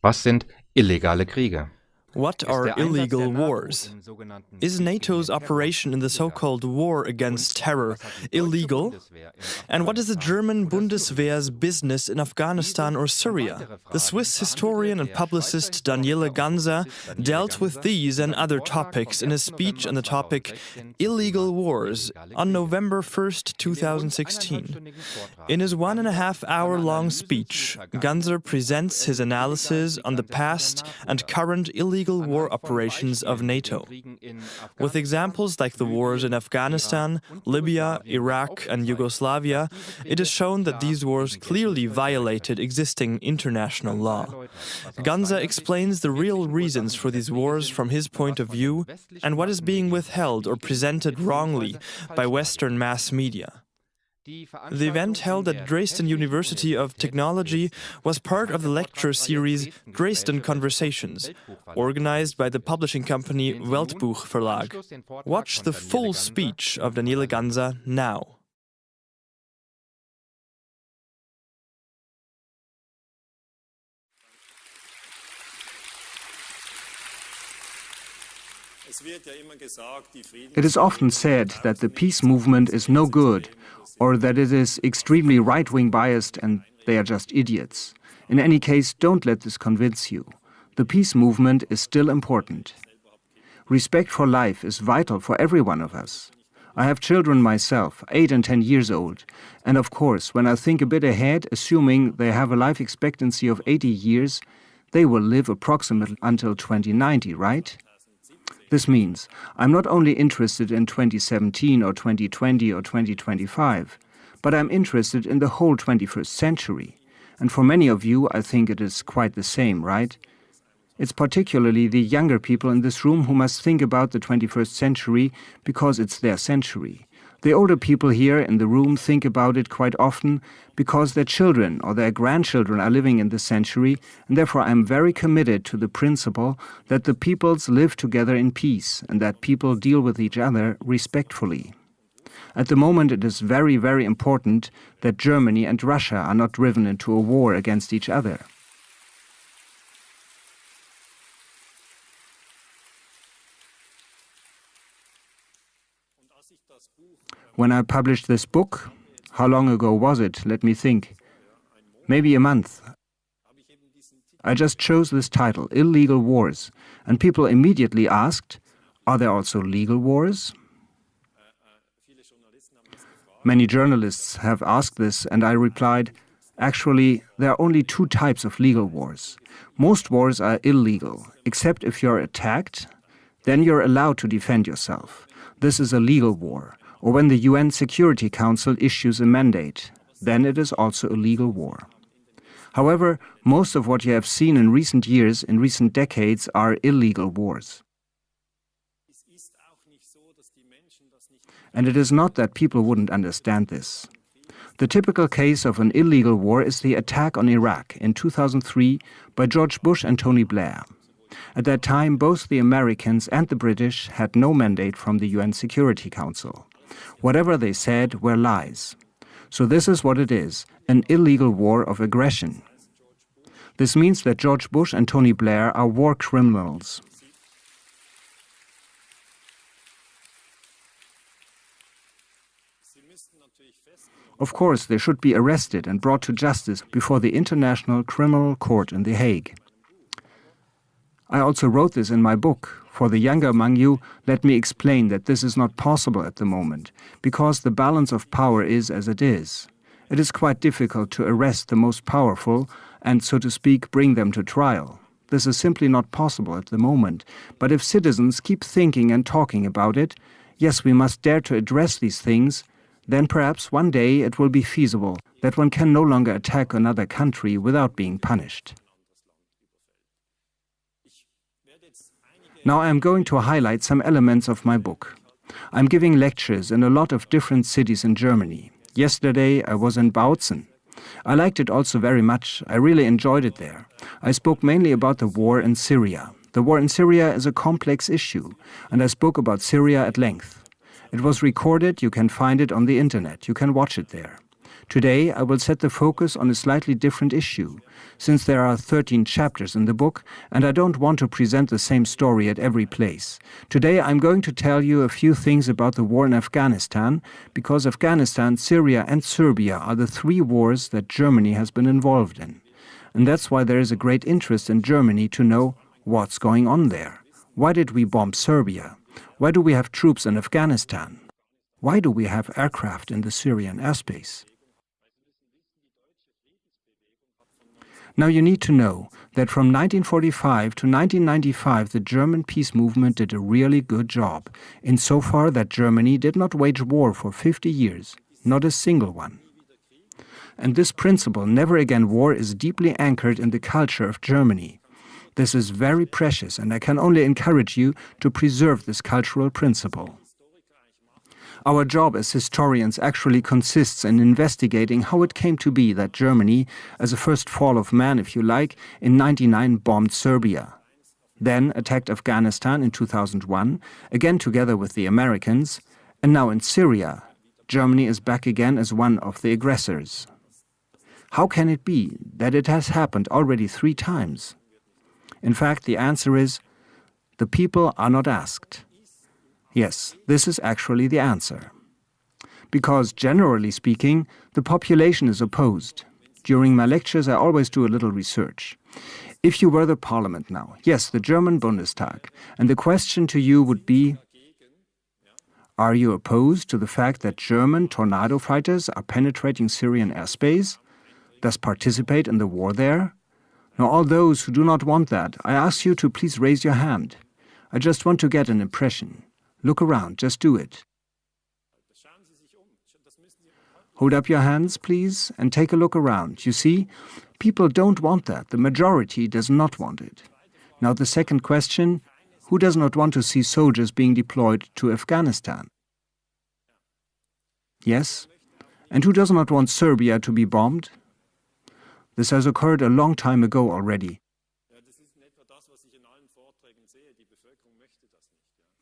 Was sind illegale Kriege? What are illegal wars? Is NATO's operation in the so-called war against terror illegal? And what is the German Bundeswehr's business in Afghanistan or Syria? The Swiss historian and publicist Daniele Ganser dealt with these and other topics in a speech on the topic Illegal Wars on November 1st, 2016. In his one and a half hour long speech, Ganser presents his analysis on the past and current illegal illegal war operations of NATO, with examples like the wars in Afghanistan, Libya, Iraq and Yugoslavia, it is shown that these wars clearly violated existing international law. Ganser explains the real reasons for these wars from his point of view and what is being withheld or presented wrongly by Western mass media. The event held at Dresden University of Technology was part of the lecture series Dresden Conversations, organized by the publishing company Weltbuch Verlag. Watch the full speech of Daniele Ganser now. It is often said that the peace movement is no good or that it is extremely right-wing biased and they are just idiots. In any case, don't let this convince you. The peace movement is still important. Respect for life is vital for every one of us. I have children myself, 8 and 10 years old, and of course, when I think a bit ahead, assuming they have a life expectancy of 80 years, they will live approximately until 2090, right? This means I'm not only interested in 2017 or 2020 or 2025, but I'm interested in the whole 21st century. And for many of you, I think it is quite the same, right? It's particularly the younger people in this room who must think about the 21st century because it's their century. The older people here in the room think about it quite often because their children or their grandchildren are living in this century, and therefore I am very committed to the principle that the peoples live together in peace and that people deal with each other respectfully. At the moment it is very, very important that Germany and Russia are not driven into a war against each other. When I published this book, how long ago was it? Let me think. Maybe a month. I just chose this title, Illegal Wars, and people immediately asked, are there also legal wars? Many journalists have asked this, and I replied, actually, there are only two types of legal wars. Most wars are illegal, except if you're attacked, then you're allowed to defend yourself. This is a legal war or when the UN Security Council issues a mandate, then it is also a legal war. However, most of what you have seen in recent years, in recent decades, are illegal wars. And it is not that people wouldn't understand this. The typical case of an illegal war is the attack on Iraq in 2003 by George Bush and Tony Blair. At that time, both the Americans and the British had no mandate from the UN Security Council. Whatever they said were lies. So this is what it is, an illegal war of aggression. This means that George Bush and Tony Blair are war criminals. Of course, they should be arrested and brought to justice before the International Criminal Court in The Hague. I also wrote this in my book, for the younger among you, let me explain that this is not possible at the moment, because the balance of power is as it is. It is quite difficult to arrest the most powerful and, so to speak, bring them to trial. This is simply not possible at the moment, but if citizens keep thinking and talking about it, yes, we must dare to address these things, then perhaps one day it will be feasible that one can no longer attack another country without being punished. Now I am going to highlight some elements of my book. I'm giving lectures in a lot of different cities in Germany. Yesterday I was in Bautzen. I liked it also very much. I really enjoyed it there. I spoke mainly about the war in Syria. The war in Syria is a complex issue, and I spoke about Syria at length. It was recorded, you can find it on the internet, you can watch it there. Today, I will set the focus on a slightly different issue, since there are 13 chapters in the book, and I don't want to present the same story at every place. Today, I'm going to tell you a few things about the war in Afghanistan, because Afghanistan, Syria, and Serbia are the three wars that Germany has been involved in. And that's why there is a great interest in Germany to know what's going on there. Why did we bomb Serbia? Why do we have troops in Afghanistan? Why do we have aircraft in the Syrian airspace? Now you need to know that from 1945 to 1995 the German peace movement did a really good job, insofar that Germany did not wage war for 50 years, not a single one. And this principle, never again war, is deeply anchored in the culture of Germany. This is very precious and I can only encourage you to preserve this cultural principle. Our job as historians actually consists in investigating how it came to be that Germany, as a first fall of man if you like, in 99 bombed Serbia. Then attacked Afghanistan in 2001, again together with the Americans, and now in Syria, Germany is back again as one of the aggressors. How can it be that it has happened already three times? In fact, the answer is the people are not asked. Yes, this is actually the answer. Because, generally speaking, the population is opposed. During my lectures, I always do a little research. If you were the parliament now, yes, the German Bundestag, and the question to you would be, are you opposed to the fact that German tornado fighters are penetrating Syrian airspace, thus participate in the war there? Now, all those who do not want that, I ask you to please raise your hand. I just want to get an impression. Look around, just do it. Hold up your hands, please, and take a look around. You see, people don't want that. The majority does not want it. Now the second question, who does not want to see soldiers being deployed to Afghanistan? Yes? And who does not want Serbia to be bombed? This has occurred a long time ago already.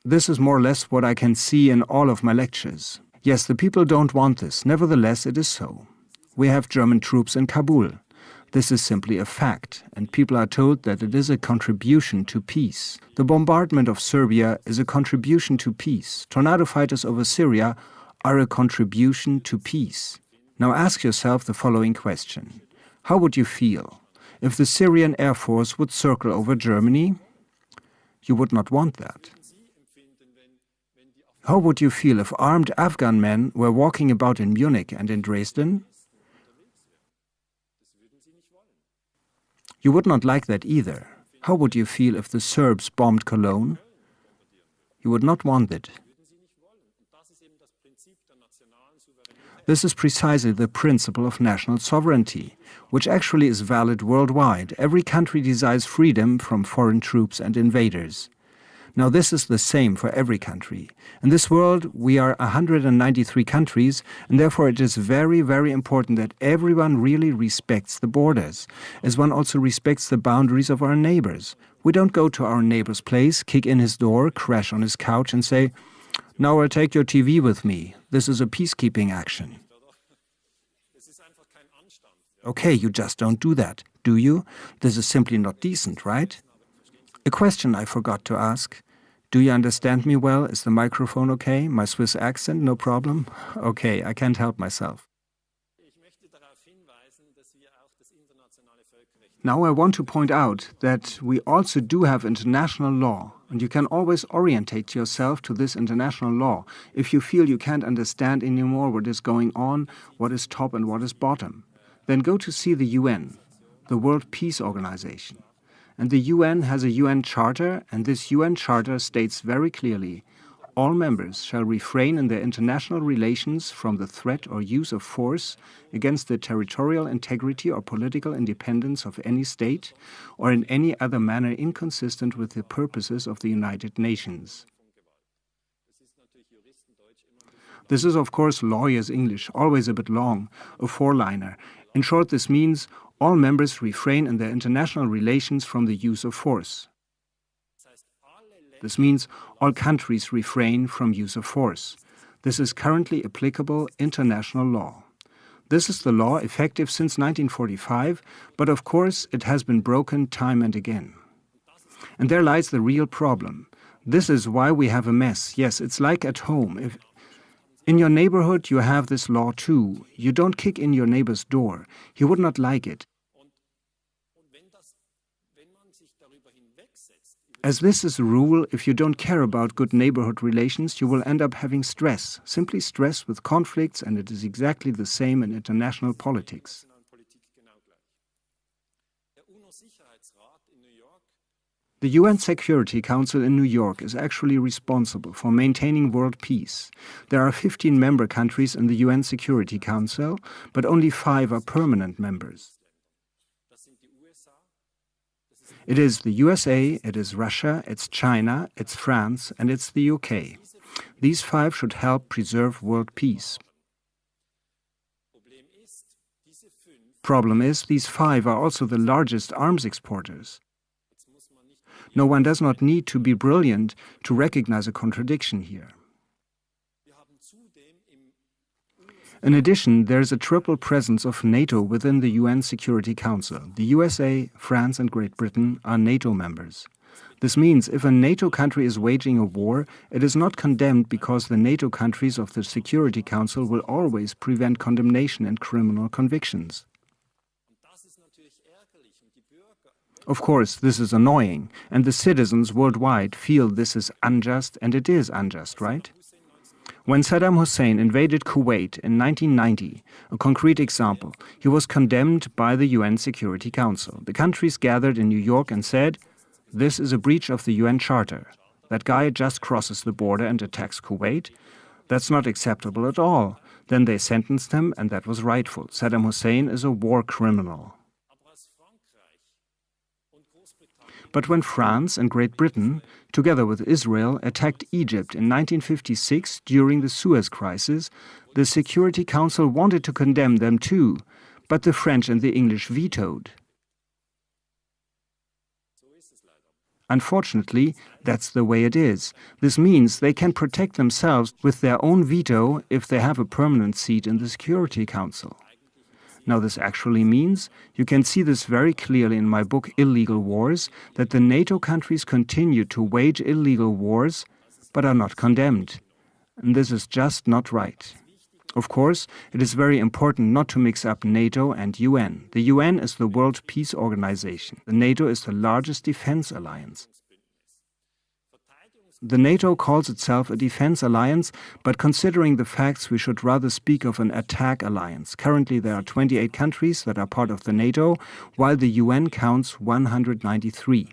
This is more or less what I can see in all of my lectures. Yes, the people don't want this. Nevertheless, it is so. We have German troops in Kabul. This is simply a fact, and people are told that it is a contribution to peace. The bombardment of Serbia is a contribution to peace. Tornado fighters over Syria are a contribution to peace. Now ask yourself the following question. How would you feel if the Syrian Air Force would circle over Germany? You would not want that. How would you feel if armed Afghan men were walking about in Munich and in Dresden? You would not like that either. How would you feel if the Serbs bombed Cologne? You would not want it. This is precisely the principle of national sovereignty, which actually is valid worldwide. Every country desires freedom from foreign troops and invaders. Now this is the same for every country. In this world we are 193 countries and therefore it is very, very important that everyone really respects the borders, as one also respects the boundaries of our neighbors. We don't go to our neighbor's place, kick in his door, crash on his couch and say, now I'll take your TV with me. This is a peacekeeping action. Okay, you just don't do that, do you? This is simply not decent, right? A question I forgot to ask. Do you understand me well? Is the microphone okay? My Swiss accent, no problem? Okay, I can't help myself. Now I want to point out that we also do have international law, and you can always orientate yourself to this international law if you feel you can't understand anymore what is going on, what is top and what is bottom. Then go to see the UN, the World Peace Organization. And the UN has a UN Charter, and this UN Charter states very clearly all members shall refrain in their international relations from the threat or use of force against the territorial integrity or political independence of any state or in any other manner inconsistent with the purposes of the United Nations. This is, of course, lawyer's English, always a bit long, a four-liner. In short, this means all members refrain in their international relations from the use of force. This means all countries refrain from use of force. This is currently applicable international law. This is the law effective since 1945, but of course it has been broken time and again. And there lies the real problem. This is why we have a mess. Yes, it's like at home. If in your neighborhood you have this law too. You don't kick in your neighbor's door. He would not like it. As this is a rule, if you don't care about good neighborhood relations, you will end up having stress, simply stress with conflicts, and it is exactly the same in international politics. The UN Security Council in New York is actually responsible for maintaining world peace. There are 15 member countries in the UN Security Council, but only five are permanent members. It is the USA, it is Russia, it's China, it's France, and it's the UK. These five should help preserve world peace. Problem is, these five are also the largest arms exporters. No one does not need to be brilliant to recognize a contradiction here. In addition, there is a triple presence of NATO within the UN Security Council. The USA, France and Great Britain are NATO members. This means if a NATO country is waging a war, it is not condemned because the NATO countries of the Security Council will always prevent condemnation and criminal convictions. Of course, this is annoying, and the citizens worldwide feel this is unjust, and it is unjust, right? When Saddam Hussein invaded Kuwait in 1990, a concrete example, he was condemned by the UN Security Council. The countries gathered in New York and said, this is a breach of the UN Charter. That guy just crosses the border and attacks Kuwait. That's not acceptable at all. Then they sentenced him, and that was rightful. Saddam Hussein is a war criminal. But when France and Great Britain, together with Israel, attacked Egypt in 1956 during the Suez Crisis, the Security Council wanted to condemn them too, but the French and the English vetoed. Unfortunately, that's the way it is. This means they can protect themselves with their own veto if they have a permanent seat in the Security Council. Now this actually means, you can see this very clearly in my book Illegal Wars, that the NATO countries continue to wage illegal wars, but are not condemned. And this is just not right. Of course, it is very important not to mix up NATO and UN. The UN is the World Peace Organization. The NATO is the largest defense alliance. The NATO calls itself a defense alliance, but considering the facts, we should rather speak of an attack alliance. Currently, there are 28 countries that are part of the NATO, while the UN counts 193.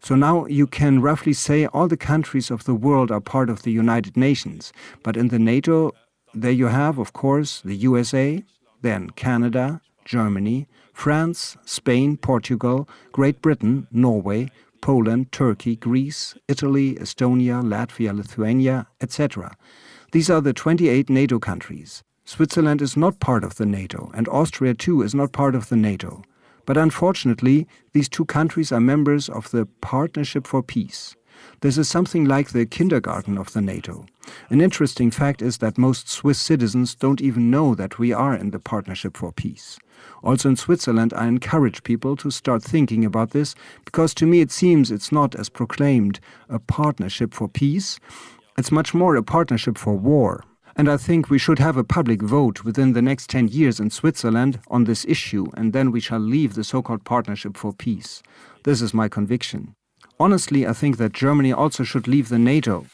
So now you can roughly say all the countries of the world are part of the United Nations. But in the NATO, there you have, of course, the USA, then Canada, Germany, France, Spain, Portugal, Great Britain, Norway, Poland, Turkey, Greece, Italy, Estonia, Latvia, Lithuania, etc. These are the 28 NATO countries. Switzerland is not part of the NATO, and Austria too is not part of the NATO. But unfortunately, these two countries are members of the Partnership for Peace. This is something like the kindergarten of the NATO. An interesting fact is that most Swiss citizens don't even know that we are in the Partnership for Peace. Also in Switzerland, I encourage people to start thinking about this, because to me it seems it's not, as proclaimed, a partnership for peace. It's much more a partnership for war. And I think we should have a public vote within the next 10 years in Switzerland on this issue, and then we shall leave the so-called partnership for peace. This is my conviction. Honestly, I think that Germany also should leave the NATO.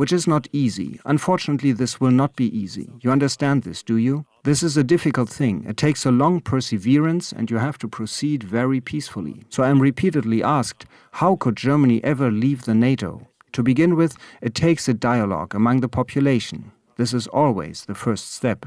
Which is not easy. Unfortunately, this will not be easy. You understand this, do you? This is a difficult thing. It takes a long perseverance and you have to proceed very peacefully. So I am repeatedly asked, how could Germany ever leave the NATO? To begin with, it takes a dialogue among the population. This is always the first step.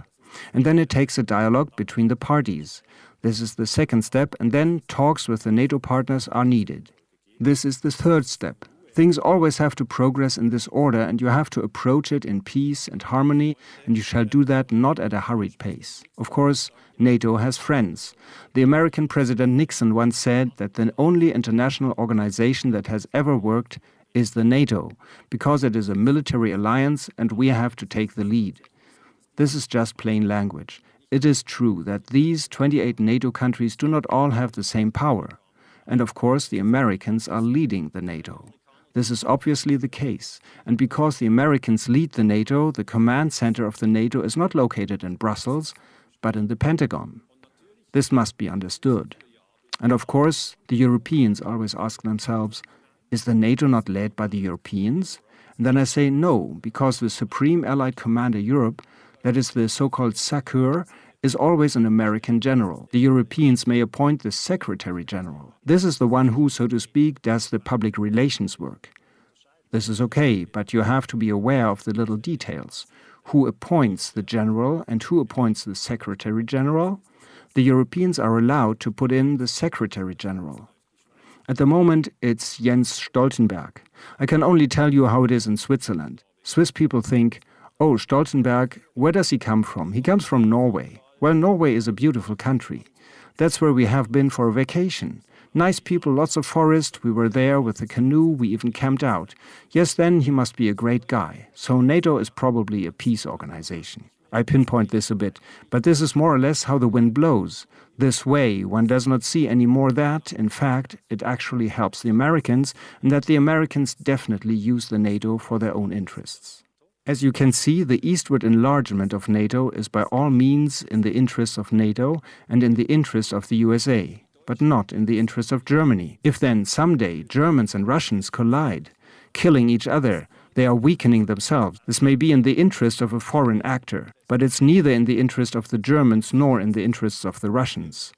And then it takes a dialogue between the parties. This is the second step, and then talks with the NATO partners are needed. This is the third step. Things always have to progress in this order and you have to approach it in peace and harmony and you shall do that not at a hurried pace. Of course, NATO has friends. The American President Nixon once said that the only international organization that has ever worked is the NATO, because it is a military alliance and we have to take the lead. This is just plain language. It is true that these 28 NATO countries do not all have the same power. And of course, the Americans are leading the NATO. This is obviously the case, and because the Americans lead the NATO, the command center of the NATO is not located in Brussels, but in the Pentagon. This must be understood. And of course, the Europeans always ask themselves, is the NATO not led by the Europeans? And then I say no, because the Supreme Allied Commander Europe, that is the so-called SACEUR, is always an American general. The Europeans may appoint the Secretary General. This is the one who, so to speak, does the public relations work. This is okay, but you have to be aware of the little details. Who appoints the general and who appoints the Secretary General? The Europeans are allowed to put in the Secretary General. At the moment, it's Jens Stoltenberg. I can only tell you how it is in Switzerland. Swiss people think, oh, Stoltenberg, where does he come from? He comes from Norway. Well, Norway is a beautiful country. That's where we have been for a vacation. Nice people, lots of forest, we were there with a canoe, we even camped out. Yes, then he must be a great guy. So NATO is probably a peace organization. I pinpoint this a bit, but this is more or less how the wind blows. This way, one does not see any more that, in fact, it actually helps the Americans, and that the Americans definitely use the NATO for their own interests. As you can see, the eastward enlargement of NATO is by all means in the interests of NATO and in the interests of the USA, but not in the interests of Germany. If then someday Germans and Russians collide, killing each other, they are weakening themselves. This may be in the interest of a foreign actor, but it's neither in the interest of the Germans nor in the interests of the Russians.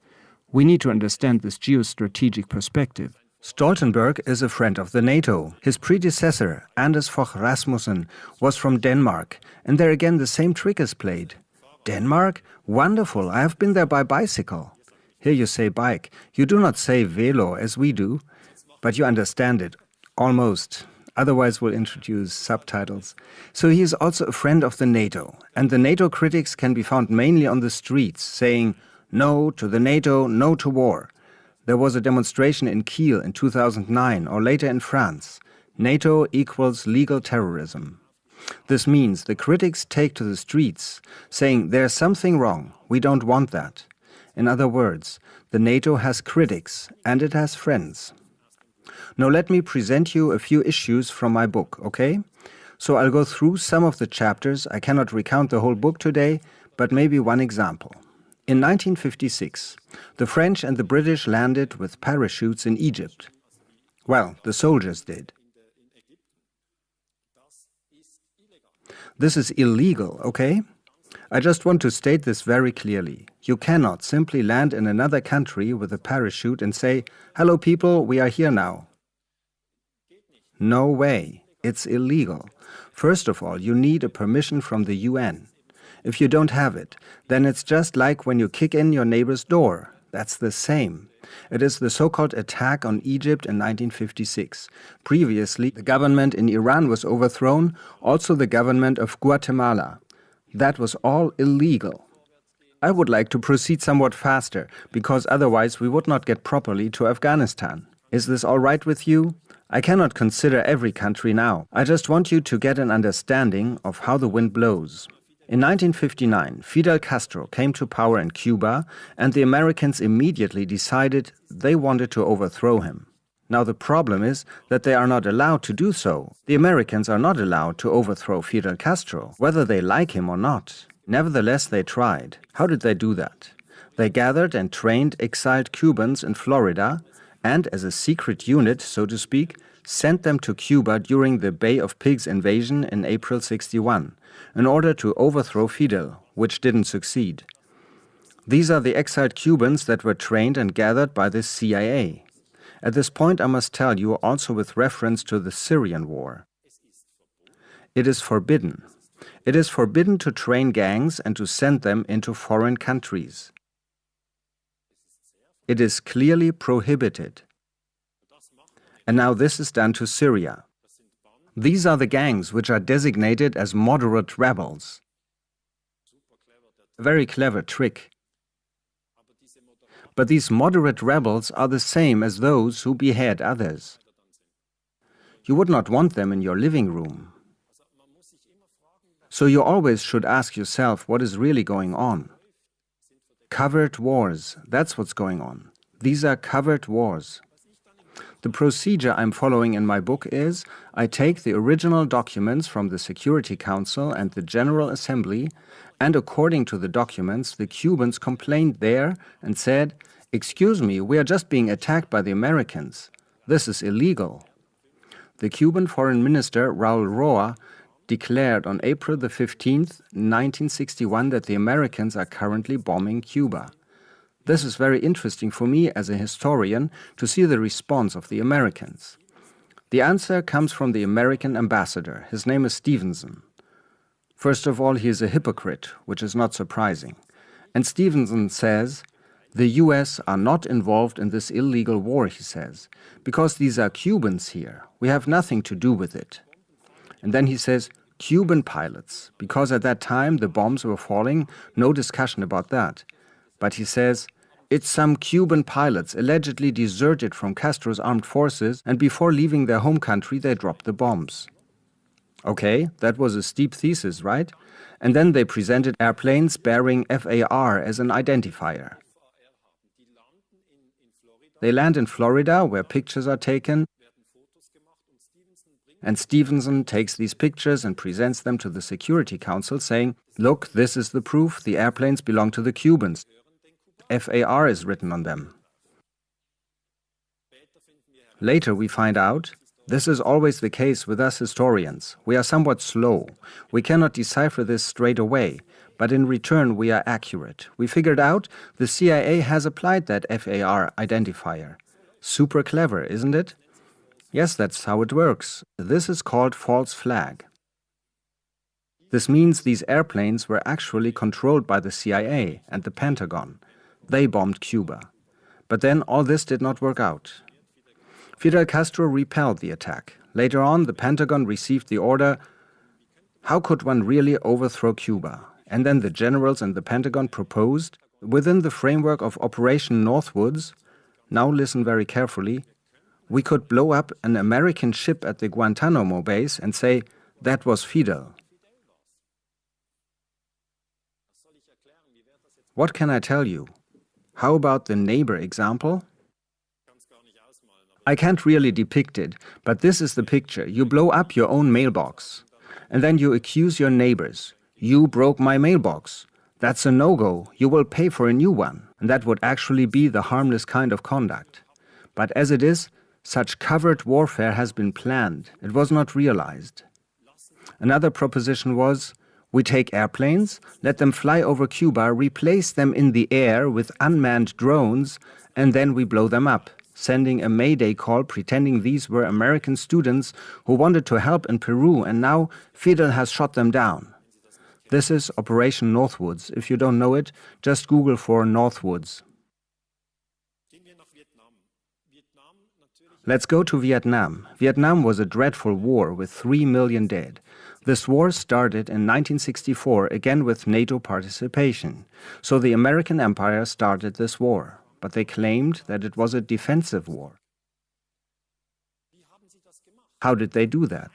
We need to understand this geostrategic perspective. Stoltenberg is a friend of the NATO. His predecessor, Anders Fogh Rasmussen, was from Denmark, and there again the same trick is played. Denmark? Wonderful, I have been there by bicycle. Here you say bike. You do not say velo as we do, but you understand it. Almost. Otherwise, we'll introduce subtitles. So he is also a friend of the NATO, and the NATO critics can be found mainly on the streets, saying no to the NATO, no to war. There was a demonstration in Kiel in 2009 or later in France. NATO equals legal terrorism. This means the critics take to the streets, saying there's something wrong, we don't want that. In other words, the NATO has critics and it has friends. Now let me present you a few issues from my book, okay? So I'll go through some of the chapters. I cannot recount the whole book today, but maybe one example. In 1956, the French and the British landed with parachutes in Egypt. Well, the soldiers did. This is illegal, okay? I just want to state this very clearly. You cannot simply land in another country with a parachute and say, hello people, we are here now. No way. It's illegal. First of all, you need a permission from the UN. If you don't have it, then it's just like when you kick in your neighbor's door. That's the same. It is the so-called attack on Egypt in 1956. Previously, the government in Iran was overthrown, also the government of Guatemala. That was all illegal. I would like to proceed somewhat faster, because otherwise we would not get properly to Afghanistan. Is this all right with you? I cannot consider every country now. I just want you to get an understanding of how the wind blows. In 1959, Fidel Castro came to power in Cuba and the Americans immediately decided they wanted to overthrow him. Now the problem is that they are not allowed to do so. The Americans are not allowed to overthrow Fidel Castro, whether they like him or not. Nevertheless, they tried. How did they do that? They gathered and trained exiled Cubans in Florida and as a secret unit, so to speak, sent them to Cuba during the Bay of Pigs invasion in April 61, in order to overthrow Fidel, which didn't succeed. These are the exiled Cubans that were trained and gathered by the CIA. At this point I must tell you also with reference to the Syrian war. It is forbidden. It is forbidden to train gangs and to send them into foreign countries. It is clearly prohibited. And now this is done to Syria. These are the gangs which are designated as moderate rebels. A very clever trick. But these moderate rebels are the same as those who behead others. You would not want them in your living room. So you always should ask yourself what is really going on. Covert wars, that's what's going on. These are covert wars. The procedure I'm following in my book is I take the original documents from the Security Council and the General Assembly, and according to the documents, the Cubans complained there and said, Excuse me, we are just being attacked by the Americans. This is illegal. The Cuban Foreign Minister Raul Roa declared on April the 15th, 1961 that the Americans are currently bombing Cuba. This is very interesting for me as a historian to see the response of the Americans. The answer comes from the American ambassador. His name is Stevenson. First of all, he is a hypocrite, which is not surprising. And Stevenson says, the US are not involved in this illegal war, he says, because these are Cubans here. We have nothing to do with it. And then he says, Cuban pilots, because at that time the bombs were falling, no discussion about that. But he says, it's some Cuban pilots allegedly deserted from Castro's armed forces and before leaving their home country they dropped the bombs. Okay, that was a steep thesis, right? And then they presented airplanes bearing FAR as an identifier. They land in Florida, where pictures are taken, and Stevenson takes these pictures and presents them to the Security Council, saying, Look, this is the proof the airplanes belong to the Cubans. FAR is written on them. Later we find out this is always the case with us historians. We are somewhat slow. We cannot decipher this straight away, but in return we are accurate. We figured out the CIA has applied that FAR identifier. Super clever, isn't it? Yes, that's how it works. This is called false flag. This means these airplanes were actually controlled by the CIA and the Pentagon. They bombed Cuba. But then all this did not work out. Fidel Castro repelled the attack. Later on, the Pentagon received the order, how could one really overthrow Cuba? And then the generals and the Pentagon proposed, within the framework of Operation Northwoods, now listen very carefully, we could blow up an American ship at the Guantanamo base and say, that was Fidel. What can I tell you? How about the neighbor example? I can't really depict it, but this is the picture. You blow up your own mailbox, and then you accuse your neighbors. You broke my mailbox. That's a no-go. You will pay for a new one. And that would actually be the harmless kind of conduct. But as it is, such covert warfare has been planned. It was not realized. Another proposition was, we take airplanes, let them fly over Cuba, replace them in the air with unmanned drones, and then we blow them up, sending a mayday call pretending these were American students who wanted to help in Peru and now Fidel has shot them down. This is Operation Northwoods. If you don't know it, just Google for Northwoods. Let's go to Vietnam. Vietnam was a dreadful war with 3 million dead. This war started in 1964, again with NATO participation. So the American empire started this war, but they claimed that it was a defensive war. How did they do that?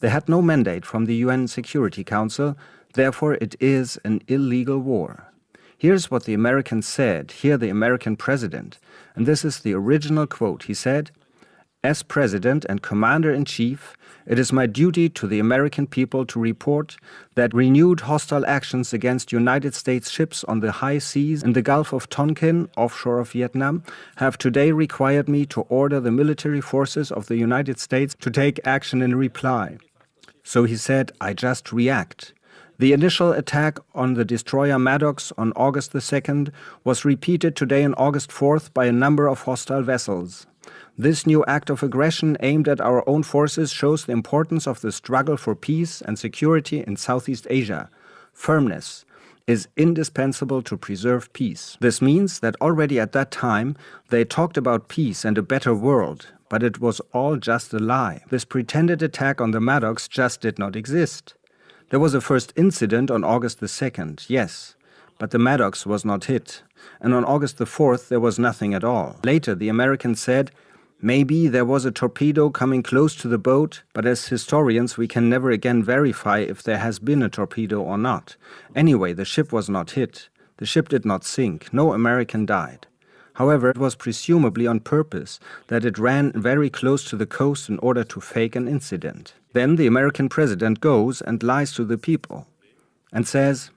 They had no mandate from the UN Security Council, therefore it is an illegal war. Here's what the Americans said, here the American president, and this is the original quote. He said, as President and Commander-in-Chief, it is my duty to the American people to report that renewed hostile actions against United States ships on the high seas in the Gulf of Tonkin, offshore of Vietnam, have today required me to order the military forces of the United States to take action in reply. So he said, I just react. The initial attack on the destroyer Maddox on August the 2nd was repeated today on August 4th by a number of hostile vessels. This new act of aggression aimed at our own forces shows the importance of the struggle for peace and security in Southeast Asia. Firmness is indispensable to preserve peace. This means that already at that time they talked about peace and a better world, but it was all just a lie. This pretended attack on the Maddox just did not exist. There was a first incident on August the 2nd, yes, but the Maddox was not hit. And on August the 4th there was nothing at all. Later the Americans said Maybe there was a torpedo coming close to the boat, but as historians we can never again verify if there has been a torpedo or not. Anyway, the ship was not hit. The ship did not sink. No American died. However, it was presumably on purpose that it ran very close to the coast in order to fake an incident. Then the American president goes and lies to the people and says,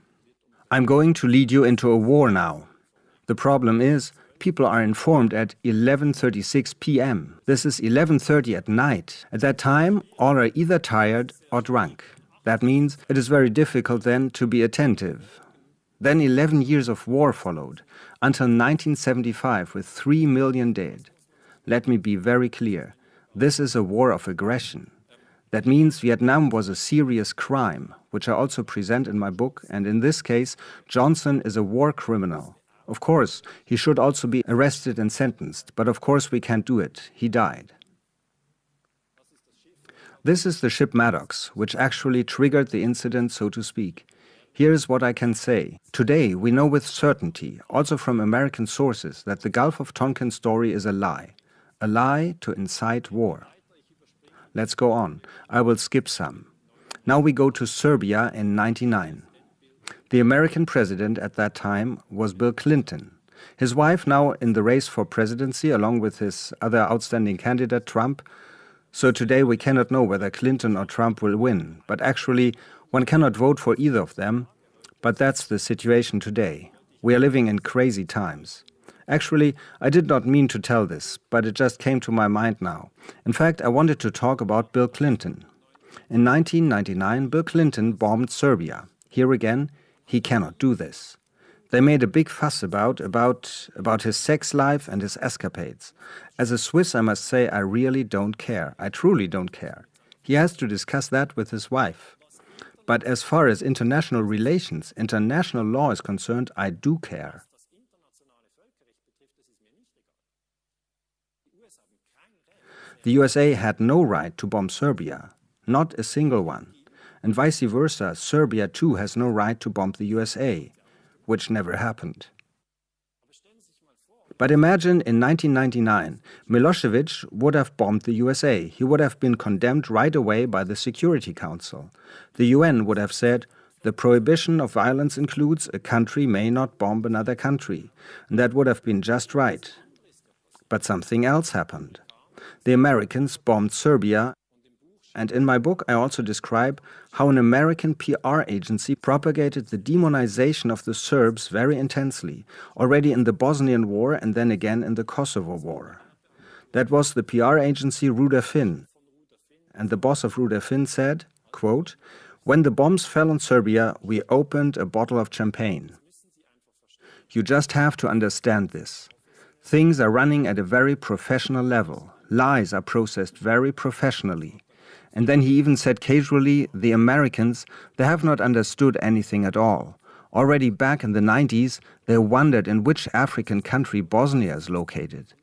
I'm going to lead you into a war now. The problem is, people are informed at 11.36 p.m. This is 11.30 at night. At that time, all are either tired or drunk. That means it is very difficult then to be attentive. Then 11 years of war followed, until 1975 with 3 million dead. Let me be very clear. This is a war of aggression. That means Vietnam was a serious crime, which I also present in my book, and in this case, Johnson is a war criminal. Of course, he should also be arrested and sentenced, but of course we can't do it. He died. This is the ship Maddox, which actually triggered the incident, so to speak. Here is what I can say. Today, we know with certainty, also from American sources, that the Gulf of Tonkin story is a lie. A lie to incite war. Let's go on. I will skip some. Now we go to Serbia in 99. The American president at that time was Bill Clinton. His wife now in the race for presidency along with his other outstanding candidate, Trump. So today we cannot know whether Clinton or Trump will win, but actually one cannot vote for either of them, but that's the situation today. We are living in crazy times. Actually, I did not mean to tell this, but it just came to my mind now. In fact, I wanted to talk about Bill Clinton. In 1999, Bill Clinton bombed Serbia. Here again, he cannot do this. They made a big fuss about, about, about his sex life and his escapades. As a Swiss, I must say I really don't care. I truly don't care. He has to discuss that with his wife. But as far as international relations, international law is concerned, I do care. The USA had no right to bomb Serbia, not a single one. And vice versa, Serbia too has no right to bomb the USA, which never happened. But imagine in 1999, Milosevic would have bombed the USA. He would have been condemned right away by the Security Council. The UN would have said, the prohibition of violence includes a country may not bomb another country. And that would have been just right. But something else happened. The Americans bombed Serbia and in my book I also describe how an American PR agency propagated the demonization of the Serbs very intensely, already in the Bosnian War and then again in the Kosovo War. That was the PR agency Ruder Finn. And the boss of Ruder Finn said, quote, When the bombs fell on Serbia, we opened a bottle of champagne. You just have to understand this. Things are running at a very professional level. Lies are processed very professionally. And then he even said casually, the Americans, they have not understood anything at all. Already back in the 90s, they wondered in which African country Bosnia is located.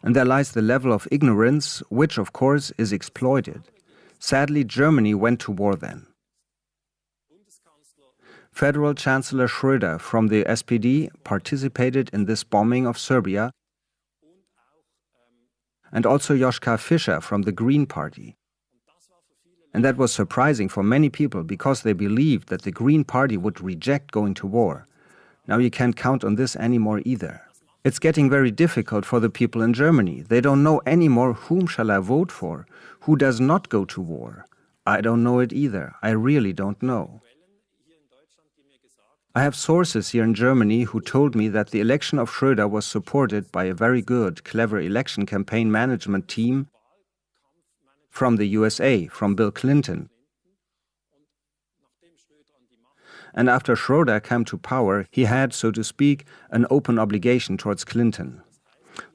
And there lies the level of ignorance, which of course is exploited. Sadly, Germany went to war then. Federal Chancellor Schröder from the SPD participated in this bombing of Serbia and also Joschka Fischer from the Green Party. And that was surprising for many people because they believed that the Green Party would reject going to war. Now you can't count on this anymore either. It's getting very difficult for the people in Germany. They don't know anymore whom shall I vote for, who does not go to war. I don't know it either. I really don't know. I have sources here in Germany who told me that the election of Schröder was supported by a very good, clever election campaign management team from the USA, from Bill Clinton. And after Schroeder came to power, he had, so to speak, an open obligation towards Clinton.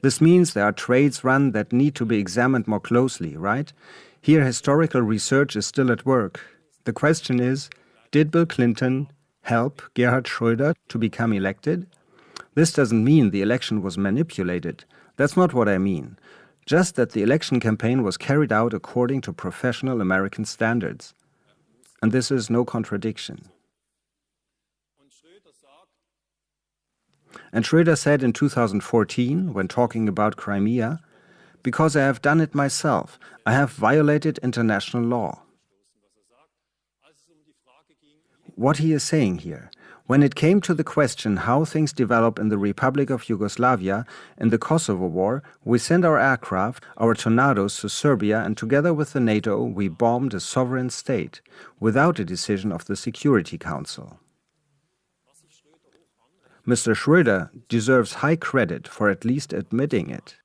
This means there are trades run that need to be examined more closely, right? Here historical research is still at work. The question is, did Bill Clinton help Gerhard Schröder to become elected? This doesn't mean the election was manipulated. That's not what I mean just that the election campaign was carried out according to professional American standards. And this is no contradiction. And Schröder said in 2014, when talking about Crimea, Because I have done it myself. I have violated international law. What he is saying here, when it came to the question how things develop in the Republic of Yugoslavia in the Kosovo War, we sent our aircraft, our tornadoes to Serbia and together with the NATO we bombed a sovereign state without a decision of the Security Council. Mr. Schröder deserves high credit for at least admitting it.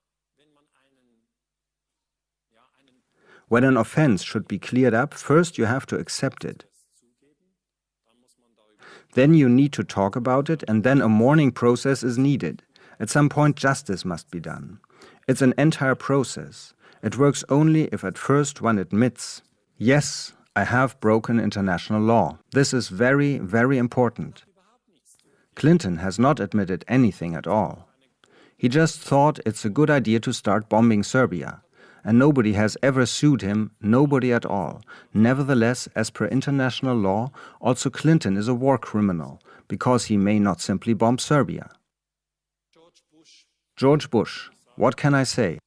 When an offense should be cleared up, first you have to accept it. Then you need to talk about it, and then a mourning process is needed. At some point, justice must be done. It's an entire process. It works only if at first one admits, yes, I have broken international law. This is very, very important. Clinton has not admitted anything at all. He just thought it's a good idea to start bombing Serbia and nobody has ever sued him, nobody at all. Nevertheless, as per international law, also Clinton is a war criminal, because he may not simply bomb Serbia. George Bush, what can I say?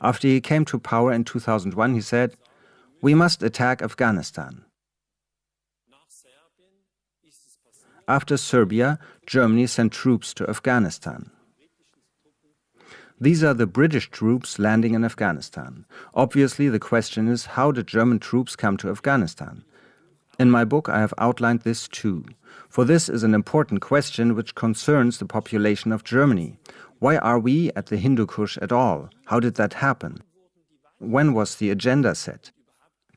After he came to power in 2001, he said, We must attack Afghanistan. After Serbia, Germany sent troops to Afghanistan. These are the British troops landing in Afghanistan. Obviously, the question is how did German troops come to Afghanistan? In my book, I have outlined this too. For this is an important question which concerns the population of Germany. Why are we at the Hindu Kush at all? How did that happen? When was the agenda set?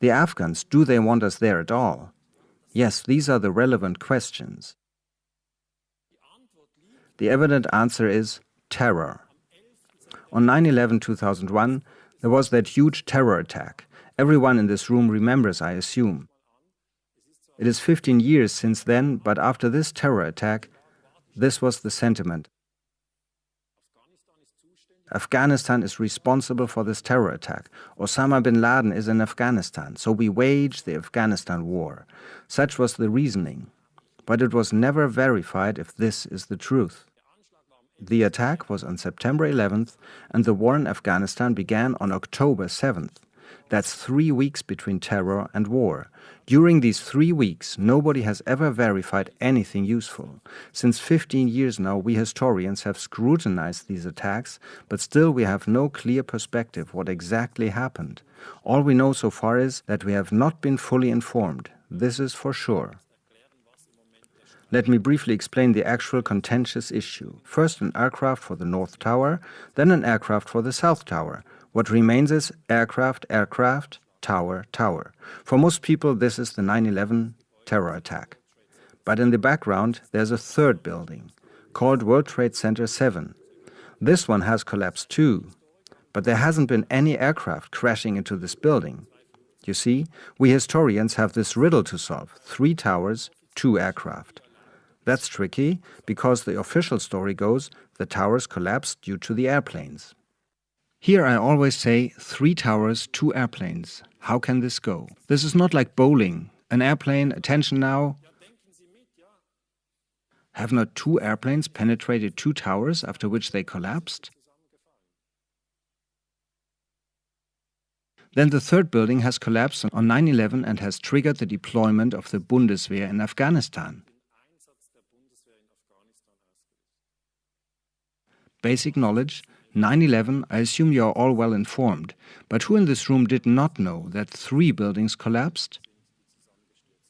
The Afghans, do they want us there at all? Yes, these are the relevant questions. The evident answer is terror. On 9-11 2001, there was that huge terror attack. Everyone in this room remembers, I assume. It is 15 years since then, but after this terror attack, this was the sentiment. Afghanistan is responsible for this terror attack. Osama bin Laden is in Afghanistan, so we wage the Afghanistan war. Such was the reasoning. But it was never verified if this is the truth. The attack was on September 11th and the war in Afghanistan began on October 7th. That's three weeks between terror and war. During these three weeks, nobody has ever verified anything useful. Since 15 years now, we historians have scrutinized these attacks, but still we have no clear perspective what exactly happened. All we know so far is that we have not been fully informed. This is for sure. Let me briefly explain the actual contentious issue. First an aircraft for the North Tower, then an aircraft for the South Tower. What remains is aircraft, aircraft, tower, tower. For most people this is the 9-11 terror attack. But in the background there's a third building, called World Trade Center 7. This one has collapsed too, but there hasn't been any aircraft crashing into this building. You see, we historians have this riddle to solve, three towers, two aircraft. That's tricky because the official story goes the towers collapsed due to the airplanes. Here I always say three towers, two airplanes. How can this go? This is not like bowling. An airplane, attention now. Have not two airplanes penetrated two towers after which they collapsed? Then the third building has collapsed on 9-11 and has triggered the deployment of the Bundeswehr in Afghanistan. Basic knowledge, 9-11, I assume you are all well informed, but who in this room did not know that three buildings collapsed?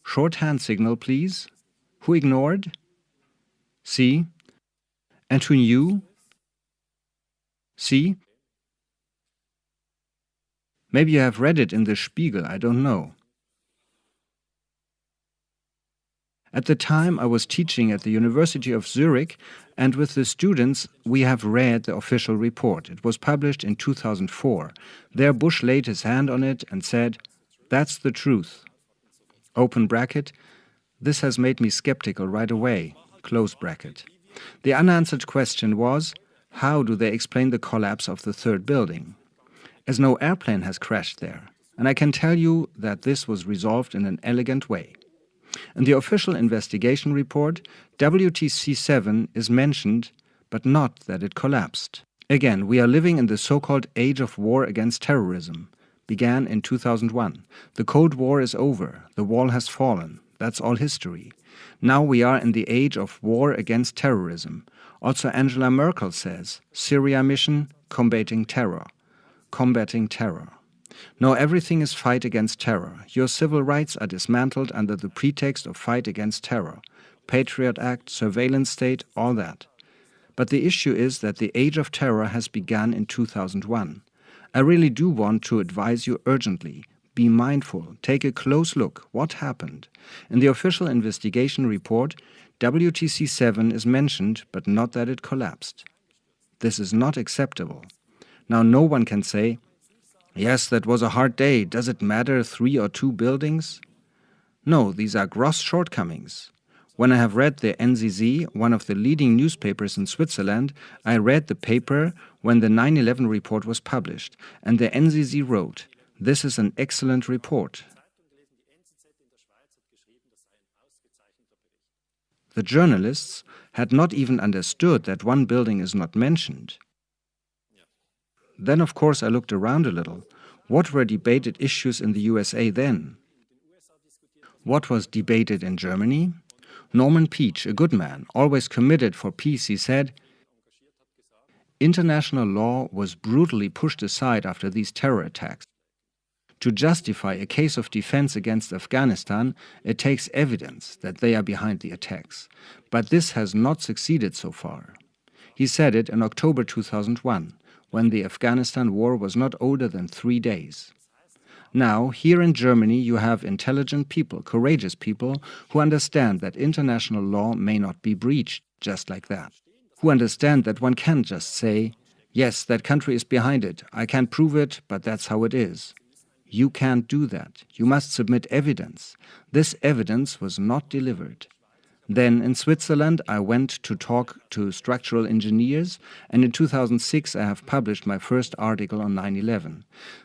Short hand signal, please. Who ignored? See? And who knew? See? Maybe you have read it in the Spiegel, I don't know. At the time I was teaching at the University of Zurich and with the students we have read the official report. It was published in 2004. There Bush laid his hand on it and said, that's the truth. Open bracket, this has made me skeptical right away, close bracket. The unanswered question was, how do they explain the collapse of the third building? As no airplane has crashed there, and I can tell you that this was resolved in an elegant way. In the official investigation report, WTC 7 is mentioned, but not that it collapsed. Again, we are living in the so-called age of war against terrorism. Began in 2001. The Cold War is over. The wall has fallen. That's all history. Now we are in the age of war against terrorism. Also Angela Merkel says, Syria mission, combating terror. Combating terror. No, everything is fight against terror. Your civil rights are dismantled under the pretext of fight against terror. Patriot Act, surveillance state, all that. But the issue is that the age of terror has begun in 2001. I really do want to advise you urgently. Be mindful, take a close look. What happened? In the official investigation report, WTC 7 is mentioned, but not that it collapsed. This is not acceptable. Now, no one can say, Yes, that was a hard day. Does it matter three or two buildings? No, these are gross shortcomings. When I have read the NZZ, one of the leading newspapers in Switzerland, I read the paper when the 9-11 report was published, and the NZZ wrote, this is an excellent report. The journalists had not even understood that one building is not mentioned. Then, of course, I looked around a little. What were debated issues in the USA then? What was debated in Germany? Norman Paech, a good man, always committed for peace, he said, International law was brutally pushed aside after these terror attacks. To justify a case of defense against Afghanistan, it takes evidence that they are behind the attacks. But this has not succeeded so far. He said it in October 2001 when the Afghanistan war was not older than three days. Now, here in Germany, you have intelligent people, courageous people, who understand that international law may not be breached just like that. Who understand that one can't just say, yes, that country is behind it, I can't prove it, but that's how it is. You can't do that. You must submit evidence. This evidence was not delivered. Then in Switzerland, I went to talk to structural engineers, and in 2006 I have published my first article on 9-11.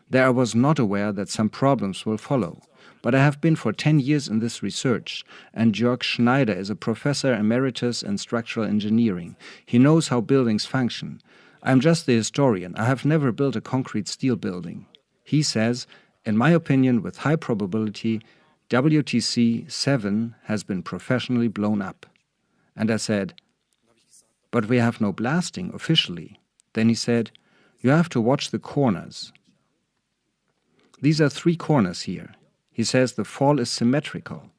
There I was not aware that some problems will follow. But I have been for 10 years in this research, and Jörg Schneider is a professor emeritus in structural engineering. He knows how buildings function. I'm just the historian. I have never built a concrete steel building. He says, in my opinion, with high probability, WTC 7 has been professionally blown up. And I said, but we have no blasting officially. Then he said, you have to watch the corners. These are three corners here. He says the fall is symmetrical.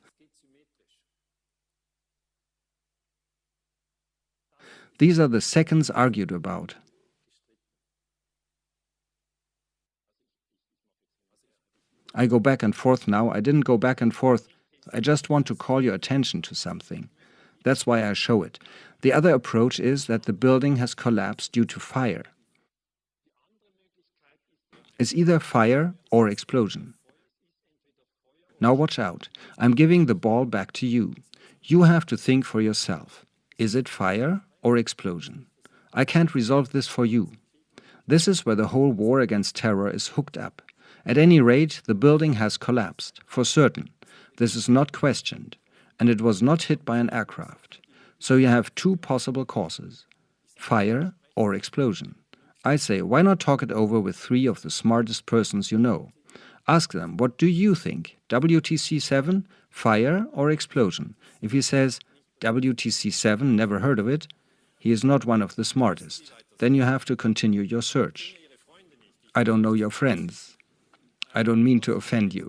These are the seconds argued about. I go back and forth now. I didn't go back and forth. I just want to call your attention to something. That's why I show it. The other approach is that the building has collapsed due to fire. It's either fire or explosion. Now watch out. I'm giving the ball back to you. You have to think for yourself. Is it fire or explosion? I can't resolve this for you. This is where the whole war against terror is hooked up. At any rate, the building has collapsed, for certain. This is not questioned, and it was not hit by an aircraft. So you have two possible causes, fire or explosion. I say, why not talk it over with three of the smartest persons you know? Ask them, what do you think? WTC-7, fire or explosion? If he says, WTC-7, never heard of it, he is not one of the smartest. Then you have to continue your search. I don't know your friends. I don't mean to offend you.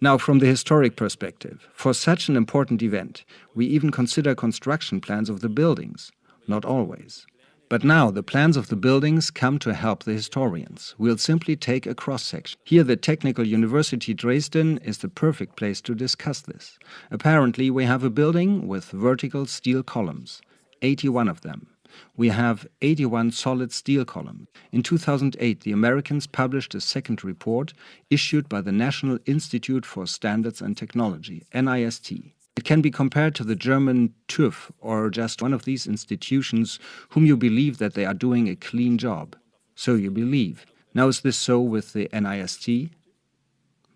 Now, from the historic perspective, for such an important event, we even consider construction plans of the buildings. Not always. But now the plans of the buildings come to help the historians. We'll simply take a cross-section. Here the Technical University Dresden is the perfect place to discuss this. Apparently we have a building with vertical steel columns, 81 of them we have 81 solid steel columns. In 2008, the Americans published a second report issued by the National Institute for Standards and Technology, NIST. It can be compared to the German TÜV or just one of these institutions whom you believe that they are doing a clean job. So you believe. Now is this so with the NIST?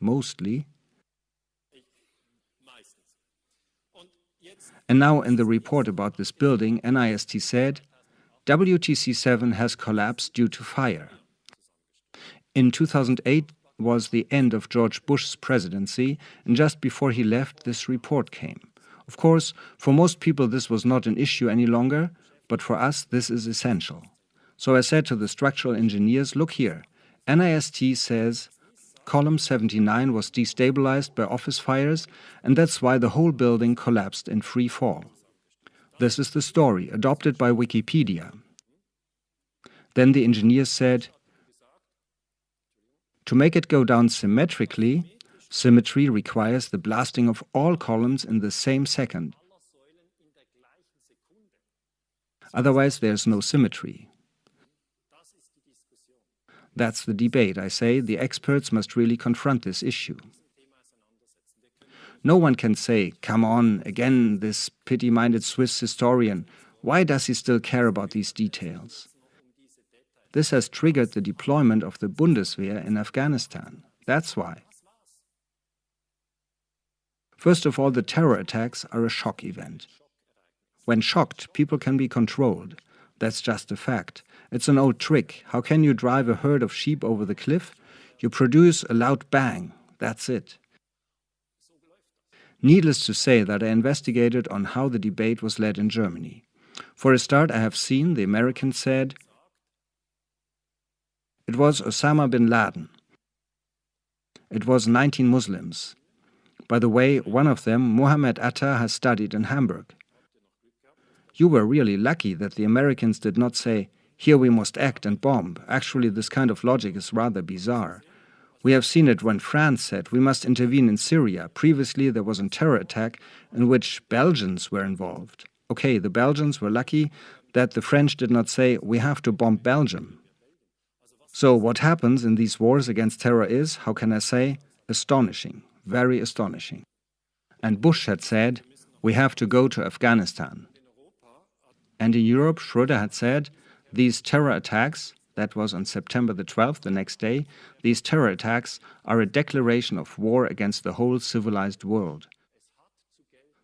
Mostly. And now in the report about this building, NIST said, WTC 7 has collapsed due to fire. In 2008 was the end of George Bush's presidency, and just before he left, this report came. Of course, for most people this was not an issue any longer, but for us this is essential. So I said to the structural engineers, look here, NIST says column 79 was destabilized by office fires, and that's why the whole building collapsed in free fall. This is the story, adopted by Wikipedia. Then the engineers said, to make it go down symmetrically, symmetry requires the blasting of all columns in the same second. Otherwise there's no symmetry. That's the debate, I say. The experts must really confront this issue. No one can say, come on, again, this pity-minded Swiss historian, why does he still care about these details? This has triggered the deployment of the Bundeswehr in Afghanistan. That's why. First of all, the terror attacks are a shock event. When shocked, people can be controlled. That's just a fact. It's an old trick. How can you drive a herd of sheep over the cliff? You produce a loud bang. That's it. Needless to say that I investigated on how the debate was led in Germany. For a start, I have seen, the Americans said, it was Osama bin Laden. It was 19 Muslims. By the way, one of them, Mohammed Atta, has studied in Hamburg. You were really lucky that the Americans did not say, here we must act and bomb. Actually, this kind of logic is rather bizarre. We have seen it when France said we must intervene in Syria. Previously, there was a terror attack in which Belgians were involved. Okay, the Belgians were lucky that the French did not say we have to bomb Belgium. So what happens in these wars against terror is, how can I say, astonishing, very astonishing. And Bush had said, we have to go to Afghanistan. And in Europe, Schroeder had said, these terror attacks, that was on September the 12th, the next day, these terror attacks are a declaration of war against the whole civilized world.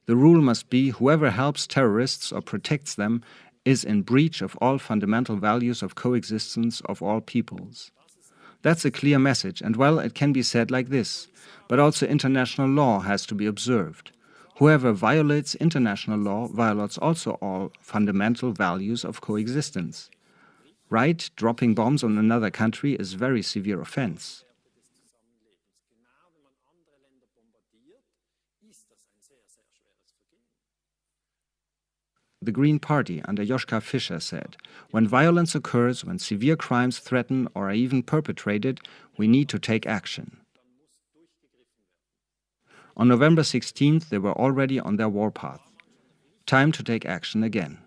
The rule must be whoever helps terrorists or protects them is in breach of all fundamental values of coexistence of all peoples. That's a clear message, and well, it can be said like this, but also international law has to be observed. Whoever violates international law violates also all fundamental values of coexistence. Right, dropping bombs on another country is very severe offense. the Green Party under Joschka Fischer said, when violence occurs, when severe crimes threaten or are even perpetrated, we need to take action. On November 16th, they were already on their warpath. Time to take action again.